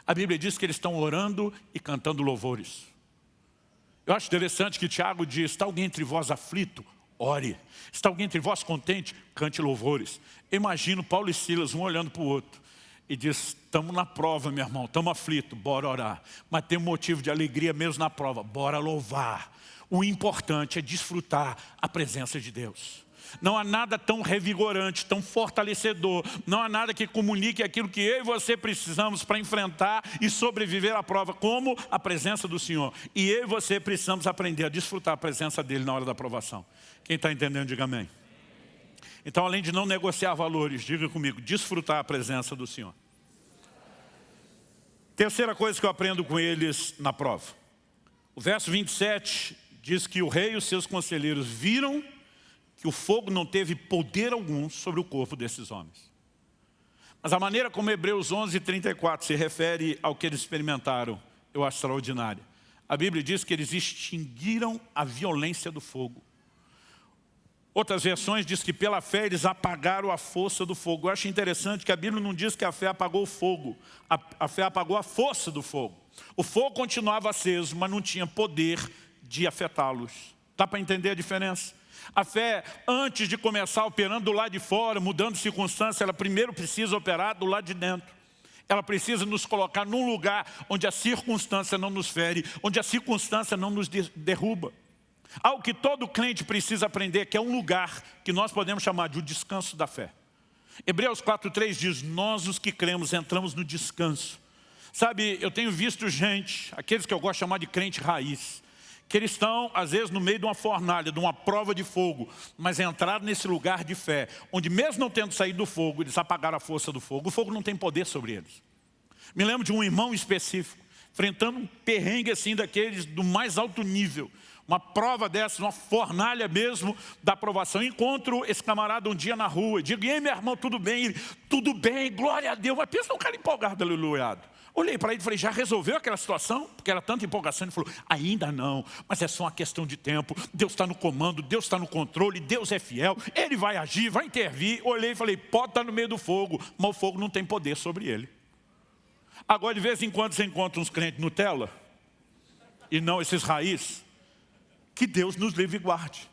A Bíblia diz que eles estão orando e cantando louvores. Eu acho interessante que Tiago diz, está alguém entre vós aflito? ore. Está alguém entre vós contente? Cante louvores. Imagino Paulo e Silas, um olhando para o outro. E diz, estamos na prova, meu irmão, estamos aflitos, bora orar. Mas tem um motivo de alegria mesmo na prova, bora louvar. O importante é desfrutar a presença de Deus. Não há nada tão revigorante, tão fortalecedor. Não há nada que comunique aquilo que eu e você precisamos para enfrentar e sobreviver à prova, como a presença do Senhor. E eu e você precisamos aprender a desfrutar a presença dEle na hora da aprovação. Quem está entendendo, diga amém. Então, além de não negociar valores, diga comigo, desfrutar a presença do Senhor. Terceira coisa que eu aprendo com eles na prova. O verso 27 diz que o rei e os seus conselheiros viram que o fogo não teve poder algum sobre o corpo desses homens. Mas a maneira como Hebreus 11, 34 se refere ao que eles experimentaram, eu acho extraordinária. A Bíblia diz que eles extinguiram a violência do fogo. Outras versões diz que pela fé eles apagaram a força do fogo. Eu acho interessante que a Bíblia não diz que a fé apagou o fogo. A, a fé apagou a força do fogo. O fogo continuava aceso, mas não tinha poder de afetá-los. Dá para entender a diferença? A fé, antes de começar operando do lado de fora, mudando circunstância, ela primeiro precisa operar do lado de dentro. Ela precisa nos colocar num lugar onde a circunstância não nos fere, onde a circunstância não nos derruba. Algo que todo crente precisa aprender, que é um lugar que nós podemos chamar de o descanso da fé. Hebreus 4,3 diz, nós os que cremos entramos no descanso. Sabe, eu tenho visto gente, aqueles que eu gosto de chamar de crente raiz, que eles estão, às vezes, no meio de uma fornalha, de uma prova de fogo, mas entraram nesse lugar de fé, onde mesmo não tendo saído do fogo, eles apagaram a força do fogo. O fogo não tem poder sobre eles. Me lembro de um irmão específico, enfrentando um perrengue assim daqueles do mais alto nível, uma prova dessa, uma fornalha mesmo da aprovação. Encontro esse camarada um dia na rua, digo, e aí meu irmão, tudo bem? Ele, tudo bem, glória a Deus. Mas pensa num cara empolgado, aleluiado. Olhei para ele e falei, já resolveu aquela situação? Porque era tanta empolgação. Ele falou, ainda não, mas é só uma questão de tempo. Deus está no comando, Deus está no controle, Deus é fiel, Ele vai agir, vai intervir. Olhei e falei, pode estar no meio do fogo, mas o fogo não tem poder sobre ele. Agora, de vez em quando, você encontra uns crentes Nutella, e não esses raízes, que Deus nos livre e guarde.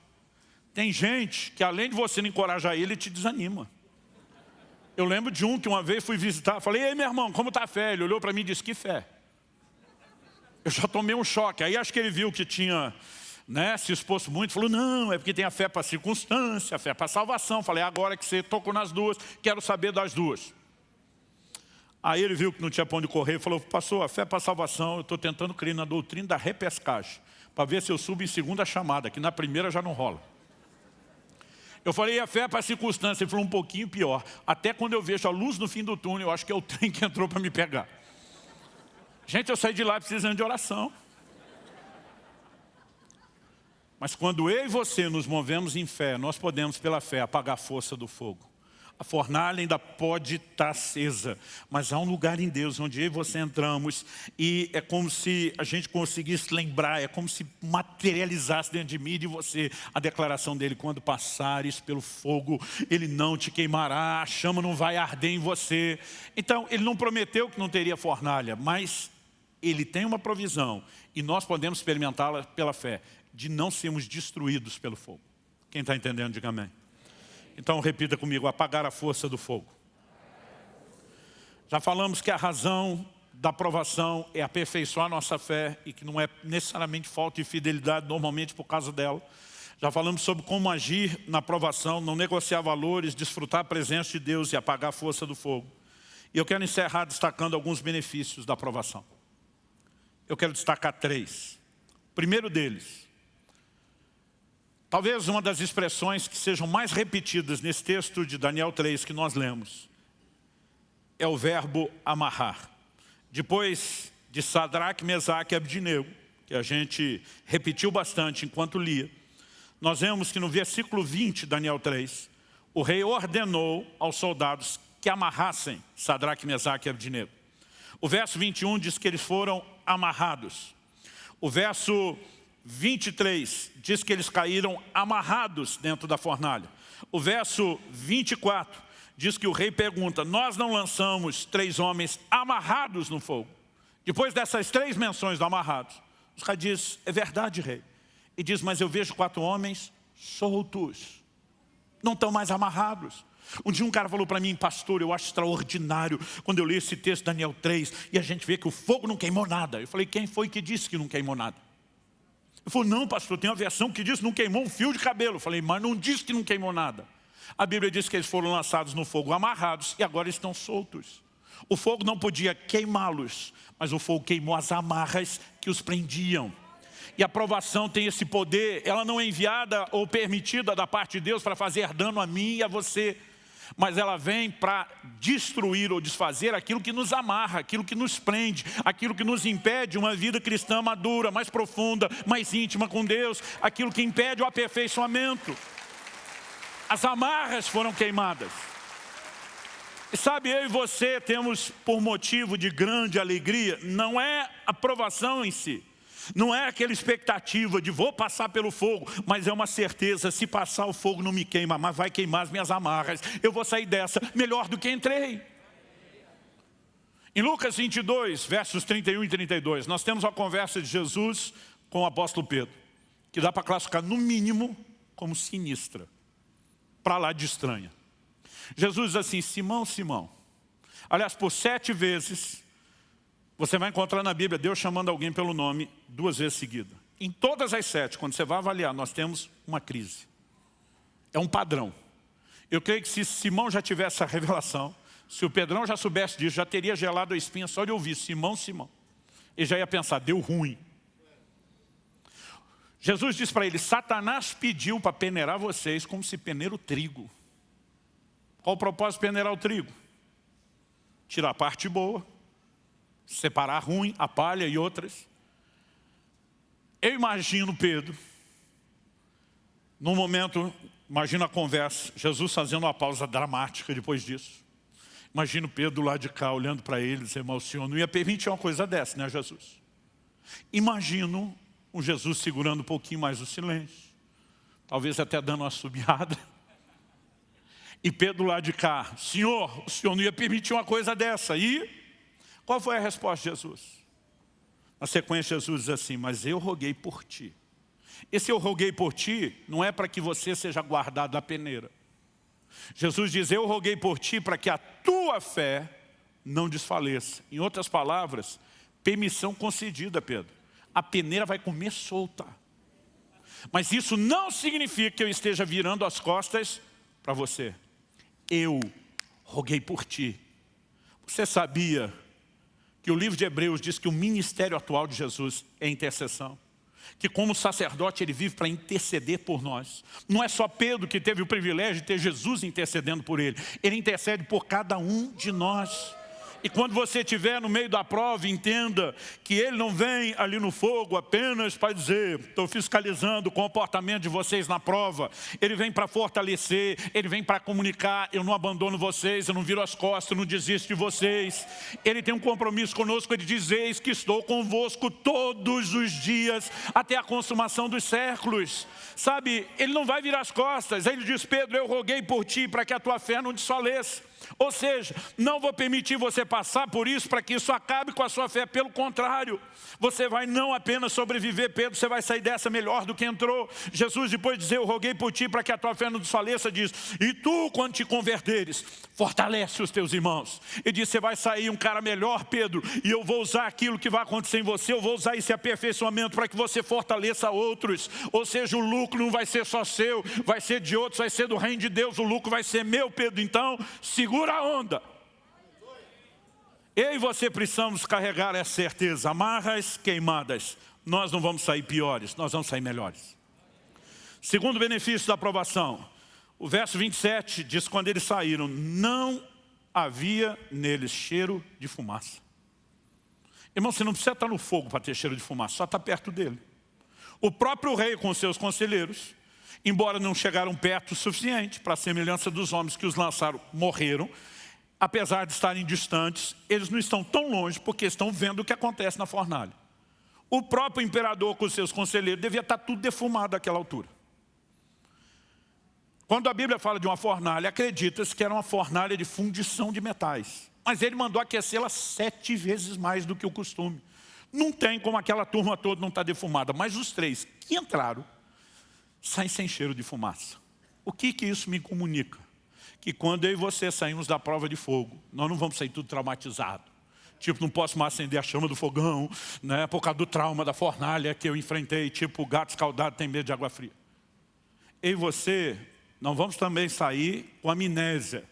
Tem gente que além de você não encorajar ele, te desanima. Eu lembro de um que uma vez fui visitar, falei, ei meu irmão, como está a fé? Ele olhou para mim e disse, que fé? Eu já tomei um choque, aí acho que ele viu que tinha né, se exposto muito, falou, não, é porque tem a fé para circunstância, a fé para salvação. Falei, agora que você tocou nas duas, quero saber das duas. Aí ele viu que não tinha pão de correr, falou, pastor, a fé para salvação, eu estou tentando crer na doutrina da repescagem, para ver se eu subo em segunda chamada, que na primeira já não rola. Eu falei, a fé é para a circunstância. Ele falou, um pouquinho pior. Até quando eu vejo a luz no fim do túnel, eu acho que é o trem que entrou para me pegar. Gente, eu saí de lá precisando de oração. Mas quando eu e você nos movemos em fé, nós podemos, pela fé, apagar a força do fogo. A fornalha ainda pode estar acesa, mas há um lugar em Deus onde eu e você entramos e é como se a gente conseguisse lembrar, é como se materializasse dentro de mim e de você a declaração dele, quando passares pelo fogo, ele não te queimará, a chama não vai arder em você. Então, ele não prometeu que não teria fornalha, mas ele tem uma provisão e nós podemos experimentá-la pela fé, de não sermos destruídos pelo fogo. Quem está entendendo, diga amém. Então repita comigo, apagar a força do fogo. Já falamos que a razão da aprovação é aperfeiçoar nossa fé e que não é necessariamente falta de fidelidade normalmente por causa dela. Já falamos sobre como agir na aprovação, não negociar valores, desfrutar a presença de Deus e apagar a força do fogo. E eu quero encerrar destacando alguns benefícios da aprovação. Eu quero destacar três. O primeiro deles, Talvez uma das expressões que sejam mais repetidas nesse texto de Daniel 3 que nós lemos é o verbo amarrar. Depois de Sadraque, Mesaque e Abdinego, que a gente repetiu bastante enquanto lia, nós vemos que no versículo 20 de Daniel 3, o rei ordenou aos soldados que amarrassem Sadraque, Mesaque e Abdinego. O verso 21 diz que eles foram amarrados. O verso 23 diz que eles caíram amarrados dentro da fornalha. O verso 24 diz que o rei pergunta, nós não lançamos três homens amarrados no fogo. Depois dessas três menções do amarrados, o rei diz, é verdade, rei. E diz, mas eu vejo quatro homens soltos. Não estão mais amarrados. Um dia um cara falou para mim, pastor, eu acho extraordinário quando eu li esse texto, Daniel 3, e a gente vê que o fogo não queimou nada. Eu falei, quem foi que disse que não queimou nada? Ele falou, não pastor, tem uma versão que diz que não queimou um fio de cabelo. Eu falei, mas não diz que não queimou nada. A Bíblia diz que eles foram lançados no fogo amarrados e agora estão soltos. O fogo não podia queimá-los, mas o fogo queimou as amarras que os prendiam. E a provação tem esse poder, ela não é enviada ou permitida da parte de Deus para fazer dano a mim e a você mas ela vem para destruir ou desfazer aquilo que nos amarra, aquilo que nos prende, aquilo que nos impede uma vida cristã madura, mais profunda, mais íntima com Deus, aquilo que impede o aperfeiçoamento. As amarras foram queimadas. E sabe, eu e você temos por motivo de grande alegria, não é a provação em si, não é aquela expectativa de vou passar pelo fogo, mas é uma certeza, se passar o fogo não me queima, mas vai queimar as minhas amarras. Eu vou sair dessa melhor do que entrei. Em Lucas 22, versos 31 e 32, nós temos a conversa de Jesus com o apóstolo Pedro, que dá para classificar no mínimo como sinistra, para lá de estranha. Jesus diz assim, Simão, Simão, aliás, por sete vezes você vai encontrar na Bíblia Deus chamando alguém pelo nome duas vezes seguida. Em todas as sete, quando você vai avaliar, nós temos uma crise. É um padrão. Eu creio que se Simão já tivesse essa revelação, se o Pedrão já soubesse disso, já teria gelado a espinha só de ouvir Simão, Simão. Ele já ia pensar, deu ruim. Jesus diz para ele, Satanás pediu para peneirar vocês como se peneira o trigo. Qual o propósito de peneirar o trigo? Tirar a parte boa, separar ruim, a palha e outras. Eu imagino Pedro, num momento, imagina a conversa, Jesus fazendo uma pausa dramática depois disso. Imagino Pedro lá de cá, olhando para ele, dizendo, o Senhor não ia permitir uma coisa dessa, né Jesus? Imagino um Jesus segurando um pouquinho mais o silêncio, talvez até dando uma subiada. E Pedro lá de cá, Senhor, o Senhor não ia permitir uma coisa dessa. E qual foi a resposta de Jesus? Na sequência, Jesus diz assim, mas eu roguei por ti. Esse eu roguei por ti não é para que você seja guardado da peneira. Jesus diz, eu roguei por ti para que a tua fé não desfaleça. Em outras palavras, permissão concedida, Pedro. A peneira vai comer solta. Mas isso não significa que eu esteja virando as costas para você. Eu roguei por ti. Você sabia que o livro de Hebreus diz que o ministério atual de Jesus é intercessão. Que como sacerdote ele vive para interceder por nós. Não é só Pedro que teve o privilégio de ter Jesus intercedendo por ele. Ele intercede por cada um de nós. E quando você estiver no meio da prova, entenda que ele não vem ali no fogo apenas para dizer, estou fiscalizando o comportamento de vocês na prova. Ele vem para fortalecer, ele vem para comunicar, eu não abandono vocês, eu não viro as costas, eu não desisto de vocês. Ele tem um compromisso conosco, ele diz, eis que estou convosco todos os dias, até a consumação dos séculos. Sabe, ele não vai virar as costas. Aí ele diz, Pedro, eu roguei por ti para que a tua fé não desfaleça. Ou seja, não vou permitir você passar por isso para que isso acabe com a sua fé. Pelo contrário, você vai não apenas sobreviver, Pedro, você vai sair dessa melhor do que entrou. Jesus depois de dizer, eu roguei por ti para que a tua fé não desfaleça, diz, e tu quando te converteres, fortalece os teus irmãos. E diz, você vai sair um cara melhor, Pedro, e eu vou usar aquilo que vai acontecer em você, eu vou usar esse aperfeiçoamento para que você fortaleça outros. Ou seja, o lucro não vai ser só seu, vai ser de outros, vai ser do reino de Deus, o lucro vai ser meu, Pedro. Então, segura segura a onda. Eu e você precisamos carregar essa certeza. Amarras queimadas. Nós não vamos sair piores, nós vamos sair melhores. Segundo benefício da aprovação. O verso 27 diz, quando eles saíram, não havia neles cheiro de fumaça. Irmão, você não precisa estar no fogo para ter cheiro de fumaça, só está perto dele. O próprio rei com seus conselheiros embora não chegaram perto o suficiente para a semelhança dos homens que os lançaram, morreram, apesar de estarem distantes, eles não estão tão longe porque estão vendo o que acontece na fornalha. O próprio imperador com seus conselheiros devia estar tudo defumado àquela altura. Quando a Bíblia fala de uma fornalha, acredita-se que era uma fornalha de fundição de metais. Mas ele mandou aquecê-la sete vezes mais do que o costume. Não tem como aquela turma toda não estar defumada, mas os três que entraram sai sem cheiro de fumaça. O que, que isso me comunica? Que quando eu e você saímos da prova de fogo, nós não vamos sair tudo traumatizado. Tipo, não posso mais acender a chama do fogão, né, por causa do trauma da fornalha que eu enfrentei, tipo, o gato escaldado tem medo de água fria. Eu e você, não vamos também sair com amnésia.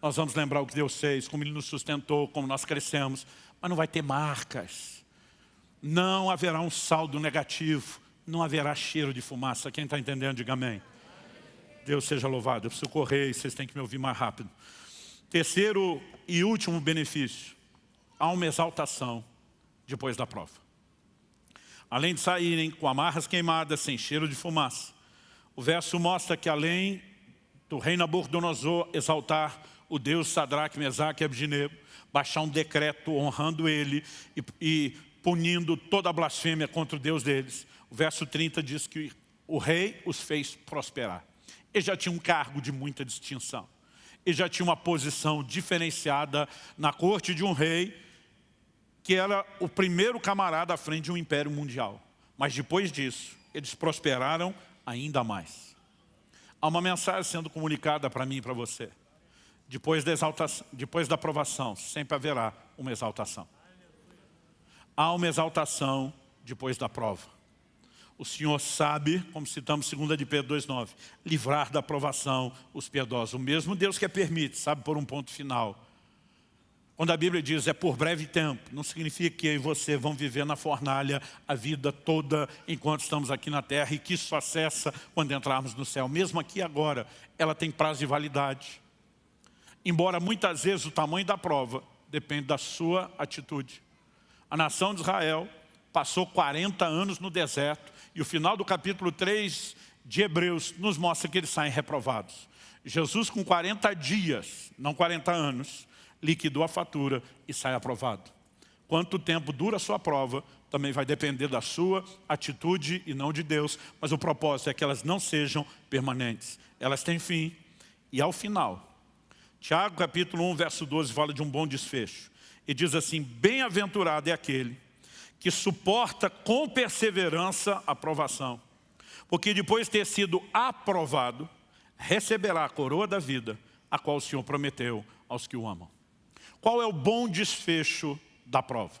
Nós vamos lembrar o que Deus fez, como Ele nos sustentou, como nós crescemos, mas não vai ter marcas. Não haverá um saldo negativo não haverá cheiro de fumaça. Quem está entendendo, diga amém. Deus seja louvado. Eu preciso correr e vocês têm que me ouvir mais rápido. Terceiro e último benefício. Há uma exaltação depois da prova. Além de saírem com amarras queimadas, sem cheiro de fumaça. O verso mostra que além do rei Nabucodonosor exaltar o Deus Sadraque, Mesaque e Abdinego, baixar um decreto honrando ele e, e punindo toda a blasfêmia contra o Deus deles. O verso 30 diz que o rei os fez prosperar. Ele já tinha um cargo de muita distinção. Ele já tinha uma posição diferenciada na corte de um rei, que era o primeiro camarada à frente de um império mundial. Mas depois disso, eles prosperaram ainda mais. Há uma mensagem sendo comunicada para mim e para você. Depois da, exaltação, depois da aprovação, sempre haverá uma exaltação. Há uma exaltação depois da prova. O Senhor sabe, como citamos 2 de Pedro 2,9, livrar da aprovação os piedosos. O mesmo Deus que permite, sabe por um ponto final. Quando a Bíblia diz é por breve tempo, não significa que eu e você vão viver na fornalha a vida toda enquanto estamos aqui na terra e que isso acessa quando entrarmos no céu. Mesmo aqui agora, ela tem prazo de validade. Embora muitas vezes o tamanho da prova depende da sua atitude. A nação de Israel passou 40 anos no deserto e o final do capítulo 3 de Hebreus nos mostra que eles saem reprovados. Jesus com 40 dias, não 40 anos, liquidou a fatura e sai aprovado. Quanto tempo dura a sua prova, também vai depender da sua atitude e não de Deus, mas o propósito é que elas não sejam permanentes. Elas têm fim e ao final, Tiago capítulo 1, verso 12, fala de um bom desfecho. E diz assim, bem-aventurado é aquele que suporta com perseverança a provação, porque depois de ter sido aprovado, receberá a coroa da vida, a qual o Senhor prometeu aos que o amam. Qual é o bom desfecho da prova?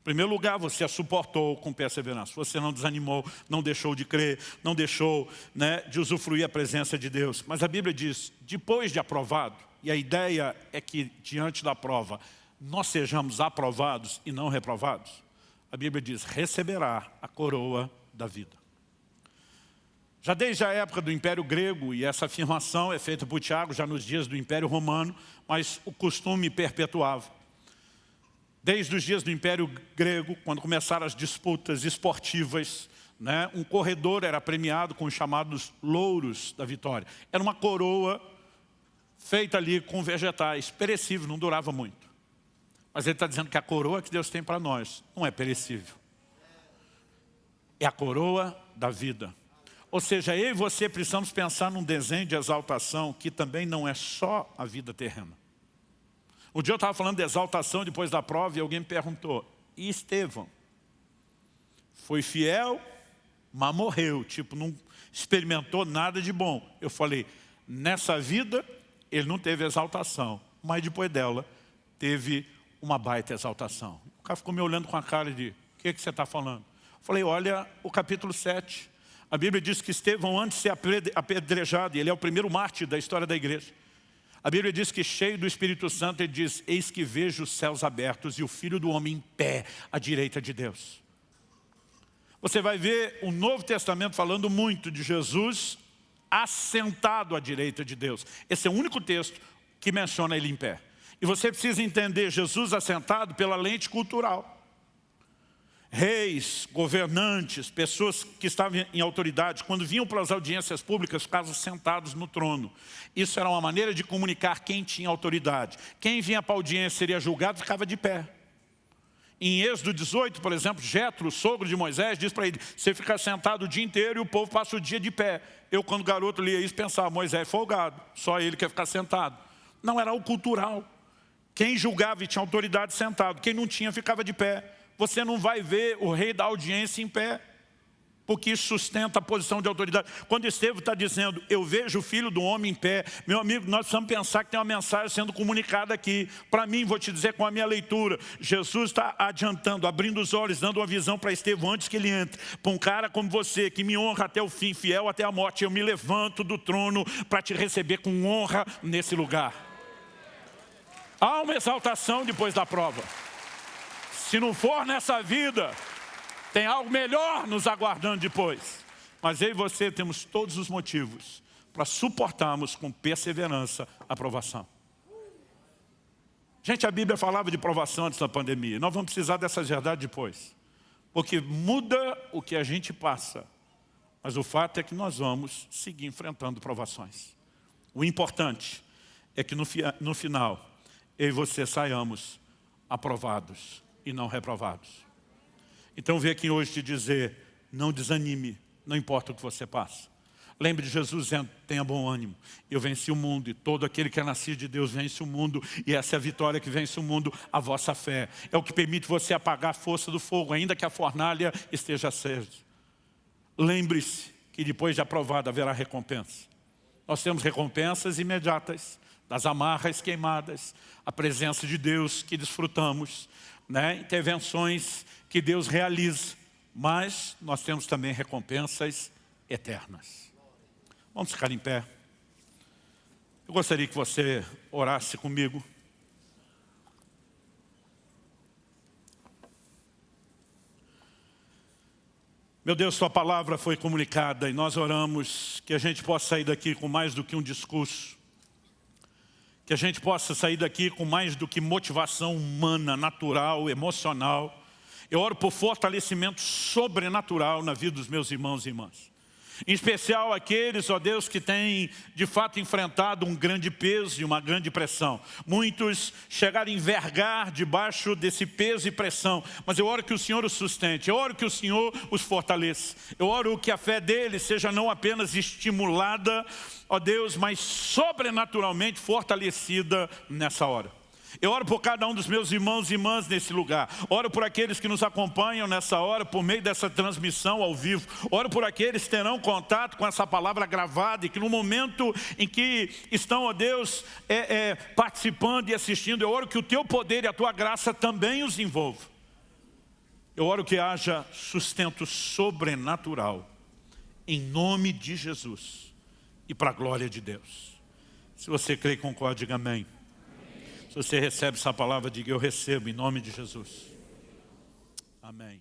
Em primeiro lugar, você a suportou com perseverança. Você não desanimou, não deixou de crer, não deixou né, de usufruir a presença de Deus. Mas a Bíblia diz, depois de aprovado, e a ideia é que diante da prova, nós sejamos aprovados e não reprovados. A Bíblia diz, receberá a coroa da vida. Já desde a época do Império Grego, e essa afirmação é feita por Tiago já nos dias do Império Romano, mas o costume perpetuava. Desde os dias do Império Grego, quando começaram as disputas esportivas, né, um corredor era premiado com os chamados louros da vitória. Era uma coroa feita ali com vegetais, perecível, não durava muito. Mas ele está dizendo que a coroa que Deus tem para nós não é perecível. É a coroa da vida. Ou seja, eu e você precisamos pensar num desenho de exaltação que também não é só a vida terrena. Um dia eu estava falando de exaltação depois da prova e alguém me perguntou, e Estevão? Foi fiel, mas morreu, tipo, não experimentou nada de bom. Eu falei, nessa vida ele não teve exaltação, mas depois dela teve uma baita exaltação. O cara ficou me olhando com a cara de, o que, é que você está falando? Eu falei, olha o capítulo 7, a Bíblia diz que Estevão, antes de ser apedrejado, ele é o primeiro mártir da história da igreja. A Bíblia diz que cheio do Espírito Santo, ele diz, eis que vejo os céus abertos e o Filho do Homem em pé à direita de Deus. Você vai ver o Novo Testamento falando muito de Jesus assentado à direita de Deus. Esse é o único texto que menciona ele em pé. E você precisa entender Jesus assentado pela lente cultural reis, governantes, pessoas que estavam em autoridade, quando vinham para as audiências públicas, ficavam sentados no trono. Isso era uma maneira de comunicar quem tinha autoridade. Quem vinha para a audiência seria julgado, ficava de pé. Em Êxodo 18, por exemplo, Jetro, sogro de Moisés, diz para ele, você fica sentado o dia inteiro e o povo passa o dia de pé. Eu, quando garoto, lia isso, pensava, Moisés é folgado, só ele quer ficar sentado. Não, era o cultural. Quem julgava e tinha autoridade sentado, quem não tinha ficava de pé você não vai ver o rei da audiência em pé, porque isso sustenta a posição de autoridade. Quando Estevão está dizendo, eu vejo o filho do homem em pé, meu amigo, nós precisamos pensar que tem uma mensagem sendo comunicada aqui. Para mim, vou te dizer com a minha leitura, Jesus está adiantando, abrindo os olhos, dando uma visão para Estevão antes que ele entre. Para um cara como você, que me honra até o fim, fiel até a morte, eu me levanto do trono para te receber com honra nesse lugar. Há uma exaltação depois da prova. Se não for nessa vida, tem algo melhor nos aguardando depois. Mas eu e você temos todos os motivos para suportarmos com perseverança a provação. Gente, a Bíblia falava de provação antes da pandemia. Nós vamos precisar dessas verdades depois. Porque muda o que a gente passa. Mas o fato é que nós vamos seguir enfrentando provações. O importante é que no, no final, eu e você saiamos aprovados e não reprovados. Então veio aqui hoje te dizer, não desanime, não importa o que você passa. Lembre de Jesus dizendo, tenha bom ânimo. Eu venci o mundo e todo aquele que é nascido de Deus vence o mundo. E essa é a vitória que vence o mundo, a vossa fé. É o que permite você apagar a força do fogo, ainda que a fornalha esteja acesa. Lembre-se que depois de aprovado haverá recompensa. Nós temos recompensas imediatas, das amarras queimadas, a presença de Deus que desfrutamos, né? intervenções que Deus realiza, mas nós temos também recompensas eternas. Vamos ficar em pé. Eu gostaria que você orasse comigo. Meu Deus, Sua palavra foi comunicada e nós oramos que a gente possa sair daqui com mais do que um discurso, que a gente possa sair daqui com mais do que motivação humana, natural, emocional. Eu oro por fortalecimento sobrenatural na vida dos meus irmãos e irmãs. Em especial aqueles, ó Deus, que têm de fato enfrentado um grande peso e uma grande pressão. Muitos chegaram a envergar debaixo desse peso e pressão, mas eu oro que o Senhor os sustente, eu oro que o Senhor os fortaleça. Eu oro que a fé deles seja não apenas estimulada, ó Deus, mas sobrenaturalmente fortalecida nessa hora. Eu oro por cada um dos meus irmãos e irmãs nesse lugar. Oro por aqueles que nos acompanham nessa hora, por meio dessa transmissão ao vivo. Oro por aqueles que terão contato com essa palavra gravada e que no momento em que estão, ó Deus, é, é, participando e assistindo, eu oro que o Teu poder e a Tua graça também os envolvam. Eu oro que haja sustento sobrenatural, em nome de Jesus e para a glória de Deus. Se você crê e concorda, diga amém. Se você recebe essa palavra, diga eu recebo em nome de Jesus. Amém.